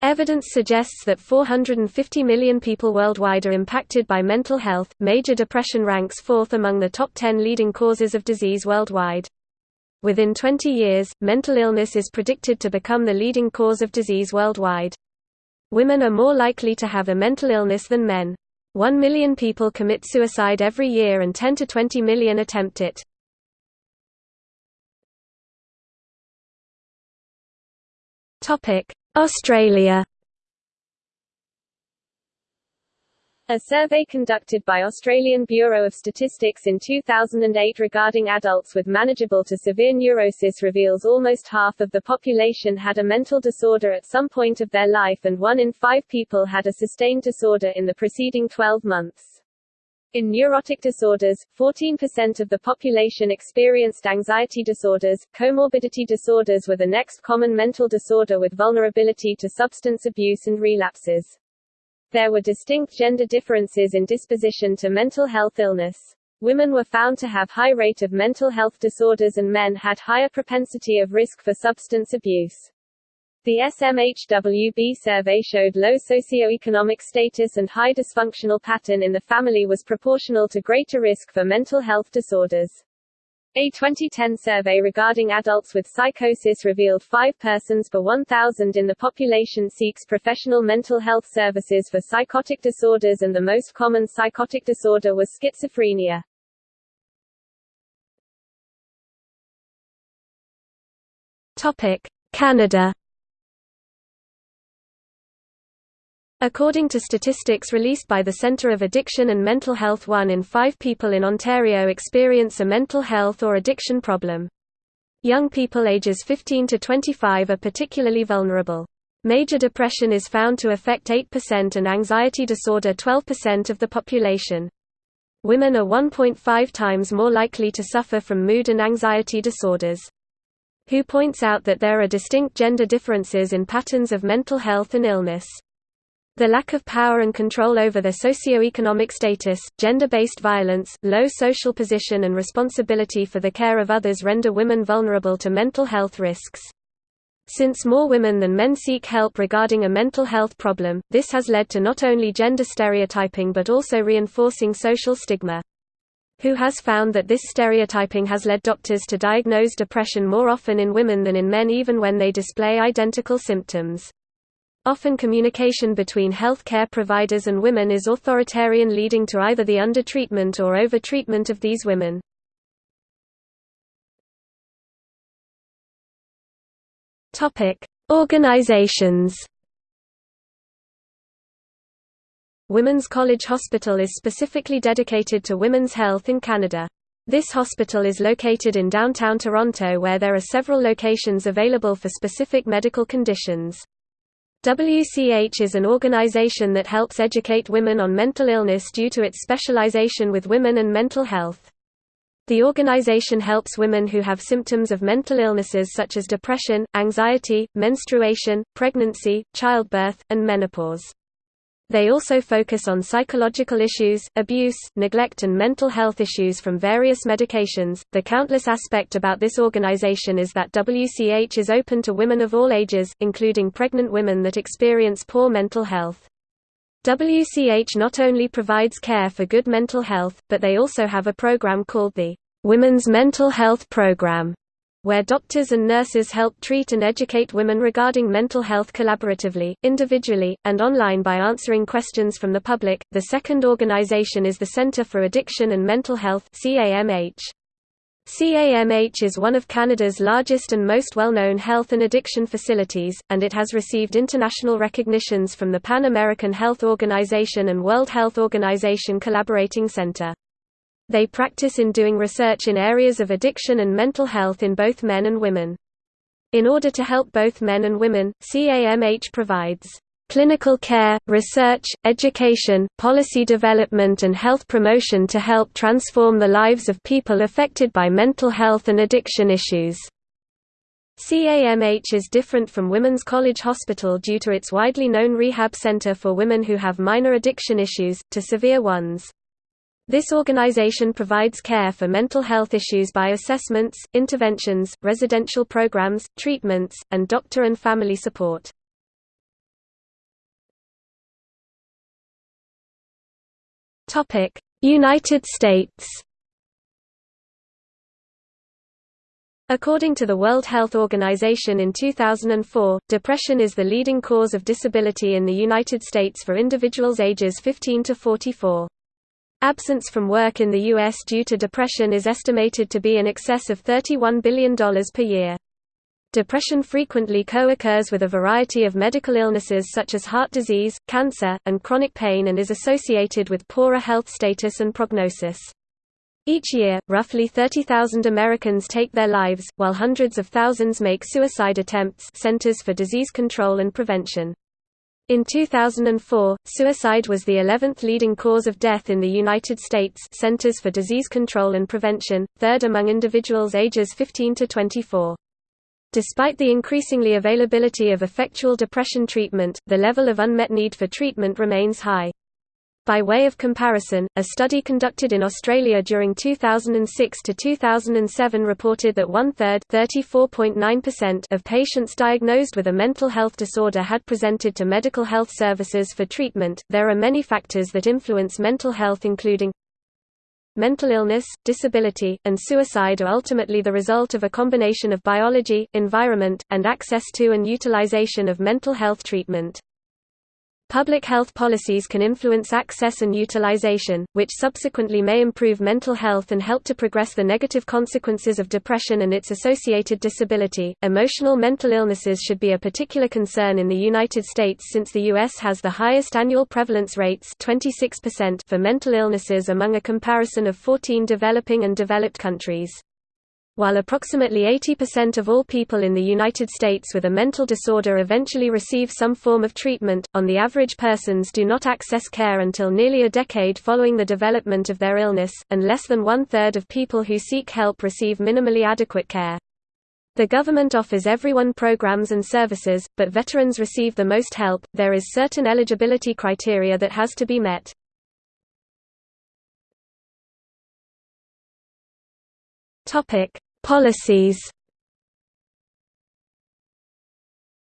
Evidence suggests that 450 million people worldwide are impacted by mental health. Major depression ranks fourth among the top 10 leading causes of disease worldwide. Within 20 years, mental illness is predicted to become the leading cause of disease worldwide. Women are more likely to have a mental illness than men. 1 million people commit suicide every year and 10 to 20 million attempt it. Australia A survey conducted by Australian Bureau of Statistics in 2008 regarding adults with manageable to severe neurosis reveals almost half of the population had a mental disorder at some point of their life and one in five people had a sustained disorder in the preceding 12 months. In neurotic disorders, 14% of the population experienced anxiety disorders. Comorbidity disorders were the next common mental disorder with vulnerability to substance abuse and relapses. There were distinct gender differences in disposition to mental health illness. Women were found to have high rate of mental health disorders and men had higher propensity of risk for substance abuse. The SMHWB survey showed low socioeconomic status and high dysfunctional pattern in the family was proportional to greater risk for mental health disorders. A 2010 survey regarding adults with psychosis revealed 5 persons per 1,000 in the population seeks professional mental health services for psychotic disorders and the most common psychotic disorder was schizophrenia. Topic: Canada According to statistics released by the Centre of Addiction and Mental Health one in five people in Ontario experience a mental health or addiction problem. Young people ages 15 to 25 are particularly vulnerable. Major depression is found to affect 8% and anxiety disorder 12% of the population. Women are 1.5 times more likely to suffer from mood and anxiety disorders. WHO points out that there are distinct gender differences in patterns of mental health and illness. The lack of power and control over their socio-economic status, gender-based violence, low social position and responsibility for the care of others render women vulnerable to mental health risks. Since more women than men seek help regarding a mental health problem, this has led to not only gender stereotyping but also reinforcing social stigma. WHO has found that this stereotyping has led doctors to diagnose depression more often in women than in men even when they display identical symptoms. Often communication between health care providers and women is authoritarian leading to either the undertreatment or overtreatment of these women. Organizations Women's College Hospital is specifically dedicated to women's health in Canada. This hospital is located in downtown Toronto where there are several locations available for specific medical conditions. WCH is an organization that helps educate women on mental illness due to its specialization with women and mental health. The organization helps women who have symptoms of mental illnesses such as depression, anxiety, menstruation, pregnancy, childbirth, and menopause. They also focus on psychological issues, abuse, neglect, and mental health issues from various medications. The countless aspect about this organization is that WCH is open to women of all ages, including pregnant women that experience poor mental health. WCH not only provides care for good mental health, but they also have a program called the Women's Mental Health Program where doctors and nurses help treat and educate women regarding mental health collaboratively, individually, and online by answering questions from the public. The second organization is the Center for Addiction and Mental Health (CAMH). CAMH is one of Canada's largest and most well-known health and addiction facilities, and it has received international recognitions from the Pan American Health Organization and World Health Organization Collaborating Center. They practice in doing research in areas of addiction and mental health in both men and women. In order to help both men and women, CAMH provides clinical care, research, education, policy development and health promotion to help transform the lives of people affected by mental health and addiction issues. CAMH is different from Women's College Hospital due to its widely known rehab center for women who have minor addiction issues, to severe ones. This organization provides care for mental health issues by assessments, interventions, residential programs, treatments, and doctor and family support. United States According to the World Health Organization in 2004, depression is the leading cause of disability in the United States for individuals ages 15 to 44. Absence from work in the U.S. due to depression is estimated to be in excess of $31 billion per year. Depression frequently co-occurs with a variety of medical illnesses such as heart disease, cancer, and chronic pain and is associated with poorer health status and prognosis. Each year, roughly 30,000 Americans take their lives, while hundreds of thousands make suicide attempts Centers for Disease Control and Prevention. In 2004, suicide was the 11th leading cause of death in the United States Centers for Disease Control and Prevention, third among individuals ages 15 to 24. Despite the increasingly availability of effectual depression treatment, the level of unmet need for treatment remains high. By way of comparison, a study conducted in Australia during 2006 to 2007 reported that one-third of patients diagnosed with a mental health disorder had presented to medical health services for treatment. There are many factors that influence mental health including Mental illness, disability, and suicide are ultimately the result of a combination of biology, environment, and access to and utilization of mental health treatment. Public health policies can influence access and utilization, which subsequently may improve mental health and help to progress the negative consequences of depression and its associated disability. Emotional mental illnesses should be a particular concern in the United States since the U.S. has the highest annual prevalence rates 26% for mental illnesses among a comparison of 14 developing and developed countries. While approximately 80% of all people in the United States with a mental disorder eventually receive some form of treatment, on the average persons do not access care until nearly a decade following the development of their illness, and less than one-third of people who seek help receive minimally adequate care. The government offers everyone programs and services, but veterans receive the most help. There is certain eligibility criteria that has to be met. Topic: Policies.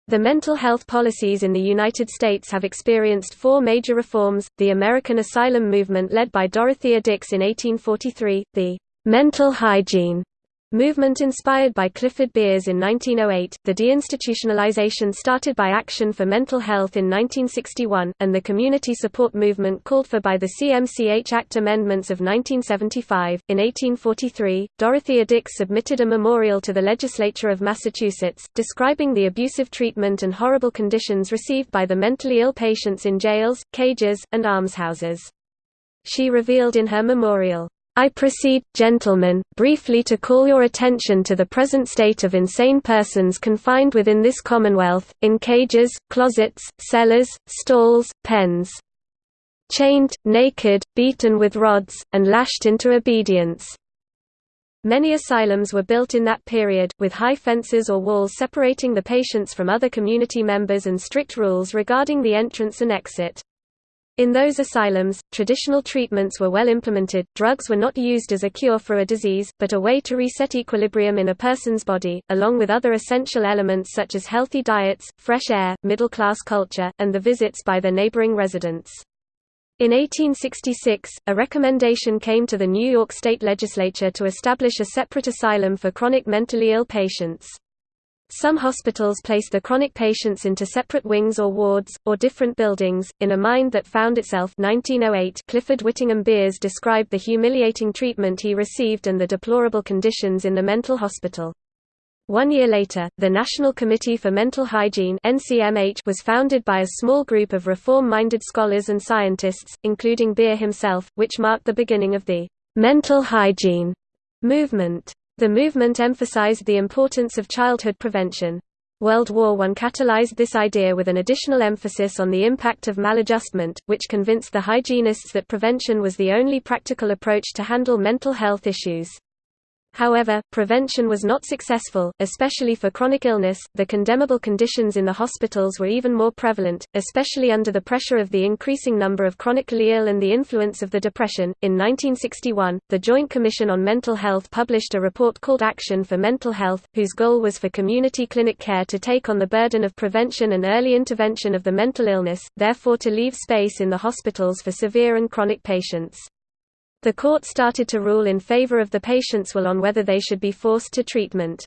The mental health policies in the United States have experienced four major reforms, the American asylum movement led by Dorothea Dix in 1843, the «mental hygiene» Movement inspired by Clifford Beers in 1908, the deinstitutionalization started by Action for Mental Health in 1961, and the community support movement called for by the CMCH Act amendments of 1975. In 1843, Dorothea Dix submitted a memorial to the legislature of Massachusetts, describing the abusive treatment and horrible conditions received by the mentally ill patients in jails, cages, and almshouses. She revealed in her memorial, I proceed, gentlemen, briefly to call your attention to the present state of insane persons confined within this Commonwealth, in cages, closets, cellars, stalls, pens. Chained, naked, beaten with rods, and lashed into obedience. Many asylums were built in that period, with high fences or walls separating the patients from other community members and strict rules regarding the entrance and exit. In those asylums, traditional treatments were well implemented, drugs were not used as a cure for a disease, but a way to reset equilibrium in a person's body, along with other essential elements such as healthy diets, fresh air, middle-class culture, and the visits by their neighboring residents. In 1866, a recommendation came to the New York State Legislature to establish a separate asylum for chronic mentally ill patients. Some hospitals place the chronic patients into separate wings or wards, or different buildings. In A Mind That Found Itself 1908, Clifford Whittingham Beers described the humiliating treatment he received and the deplorable conditions in the mental hospital. One year later, the National Committee for Mental Hygiene was founded by a small group of reform-minded scholars and scientists, including Beer himself, which marked the beginning of the «mental hygiene» movement. The movement emphasized the importance of childhood prevention. World War I catalyzed this idea with an additional emphasis on the impact of maladjustment, which convinced the hygienists that prevention was the only practical approach to handle mental health issues. However, prevention was not successful, especially for chronic illness. The condemnable conditions in the hospitals were even more prevalent, especially under the pressure of the increasing number of chronically ill and the influence of the Depression. In 1961, the Joint Commission on Mental Health published a report called Action for Mental Health, whose goal was for community clinic care to take on the burden of prevention and early intervention of the mental illness, therefore to leave space in the hospitals for severe and chronic patients. The court started to rule in favor of the patients will on whether they should be forced to treatment.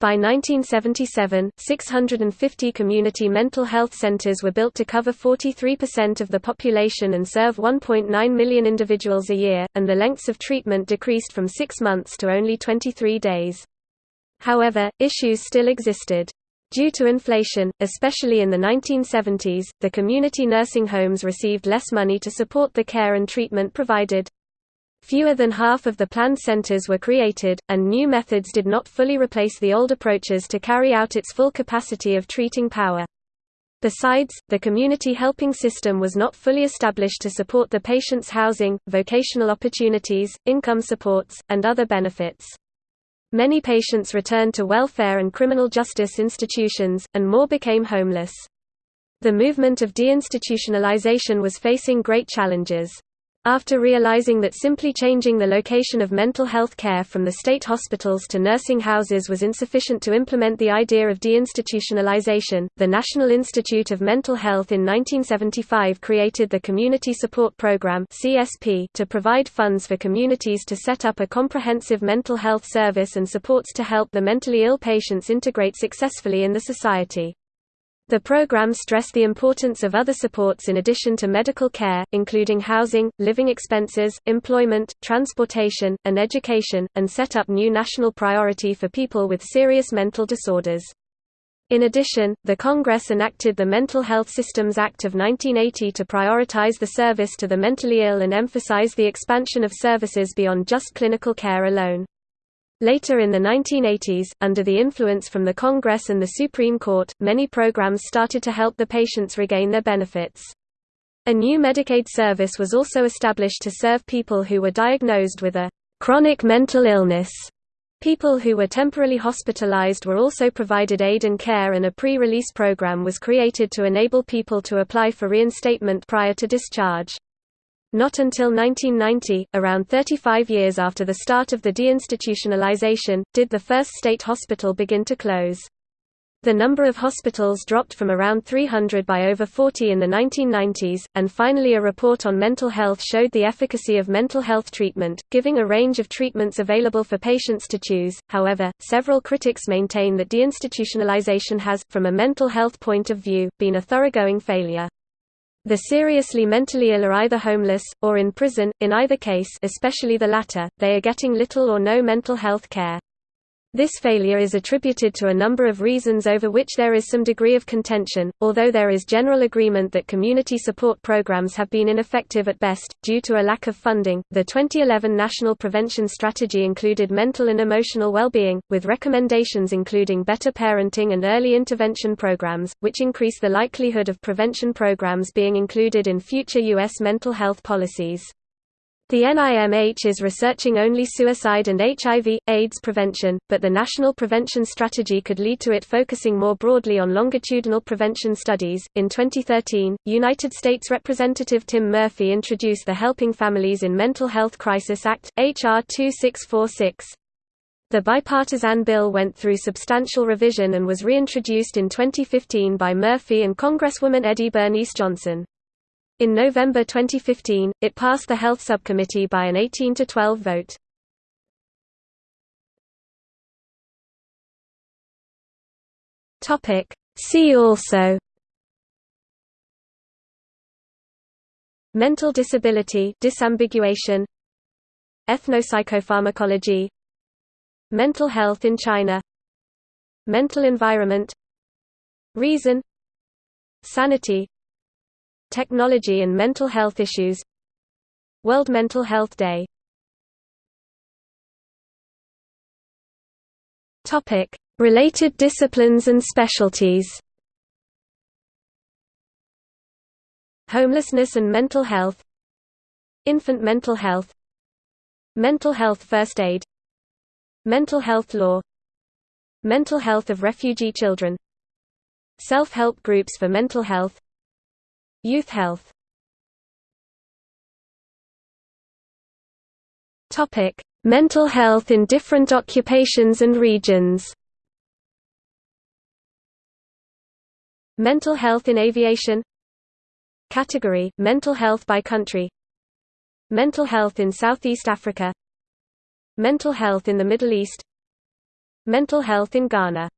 By 1977, 650 community mental health centers were built to cover 43% of the population and serve 1.9 million individuals a year, and the lengths of treatment decreased from six months to only 23 days. However, issues still existed. Due to inflation, especially in the 1970s, the community nursing homes received less money to support the care and treatment provided. Fewer than half of the planned centers were created, and new methods did not fully replace the old approaches to carry out its full capacity of treating power. Besides, the community helping system was not fully established to support the patient's housing, vocational opportunities, income supports, and other benefits. Many patients returned to welfare and criminal justice institutions, and more became homeless. The movement of deinstitutionalization was facing great challenges. After realizing that simply changing the location of mental health care from the state hospitals to nursing houses was insufficient to implement the idea of deinstitutionalization, the National Institute of Mental Health in 1975 created the Community Support Program to provide funds for communities to set up a comprehensive mental health service and supports to help the mentally ill patients integrate successfully in the society. The program stressed the importance of other supports in addition to medical care, including housing, living expenses, employment, transportation, and education, and set up new national priority for people with serious mental disorders. In addition, the Congress enacted the Mental Health Systems Act of 1980 to prioritize the service to the mentally ill and emphasize the expansion of services beyond just clinical care alone. Later in the 1980s, under the influence from the Congress and the Supreme Court, many programs started to help the patients regain their benefits. A new Medicaid service was also established to serve people who were diagnosed with a chronic mental illness. People who were temporarily hospitalized were also provided aid and care and a pre-release program was created to enable people to apply for reinstatement prior to discharge. Not until 1990, around 35 years after the start of the deinstitutionalization, did the first state hospital begin to close. The number of hospitals dropped from around 300 by over 40 in the 1990s, and finally a report on mental health showed the efficacy of mental health treatment, giving a range of treatments available for patients to choose. However, several critics maintain that deinstitutionalization has, from a mental health point of view, been a thoroughgoing failure. The seriously mentally ill are either homeless, or in prison, in either case especially the latter, they are getting little or no mental health care. This failure is attributed to a number of reasons over which there is some degree of contention, although there is general agreement that community support programs have been ineffective at best, due to a lack of funding. The 2011 National Prevention Strategy included mental and emotional well-being, with recommendations including better parenting and early intervention programs, which increase the likelihood of prevention programs being included in future U.S. mental health policies. The NIMH is researching only suicide and HIV, AIDS prevention, but the National Prevention Strategy could lead to it focusing more broadly on longitudinal prevention studies. In 2013, United States Representative Tim Murphy introduced the Helping Families in Mental Health Crisis Act, H.R. 2646. The bipartisan bill went through substantial revision and was reintroduced in 2015 by Murphy and Congresswoman Eddie Bernice Johnson. In November 2015, it passed the Health Subcommittee by an 18 to 12 vote. Topic. See also. Mental disability disambiguation. Ethnopsychopharmacology. Mental health in China. Mental environment. Reason. Sanity Technology and mental health issues. World Mental Health Day. Topic Related disciplines and specialties. Homelessness and mental health. Infant mental health. Mental health first aid. Mental health law. Mental health of refugee children. Self-help groups for mental health Youth health. Mental health in different occupations and regions. Mental health in aviation. Category: Mental health by country. Mental health in Southeast Africa. Mental health in the Middle East. Mental health in Ghana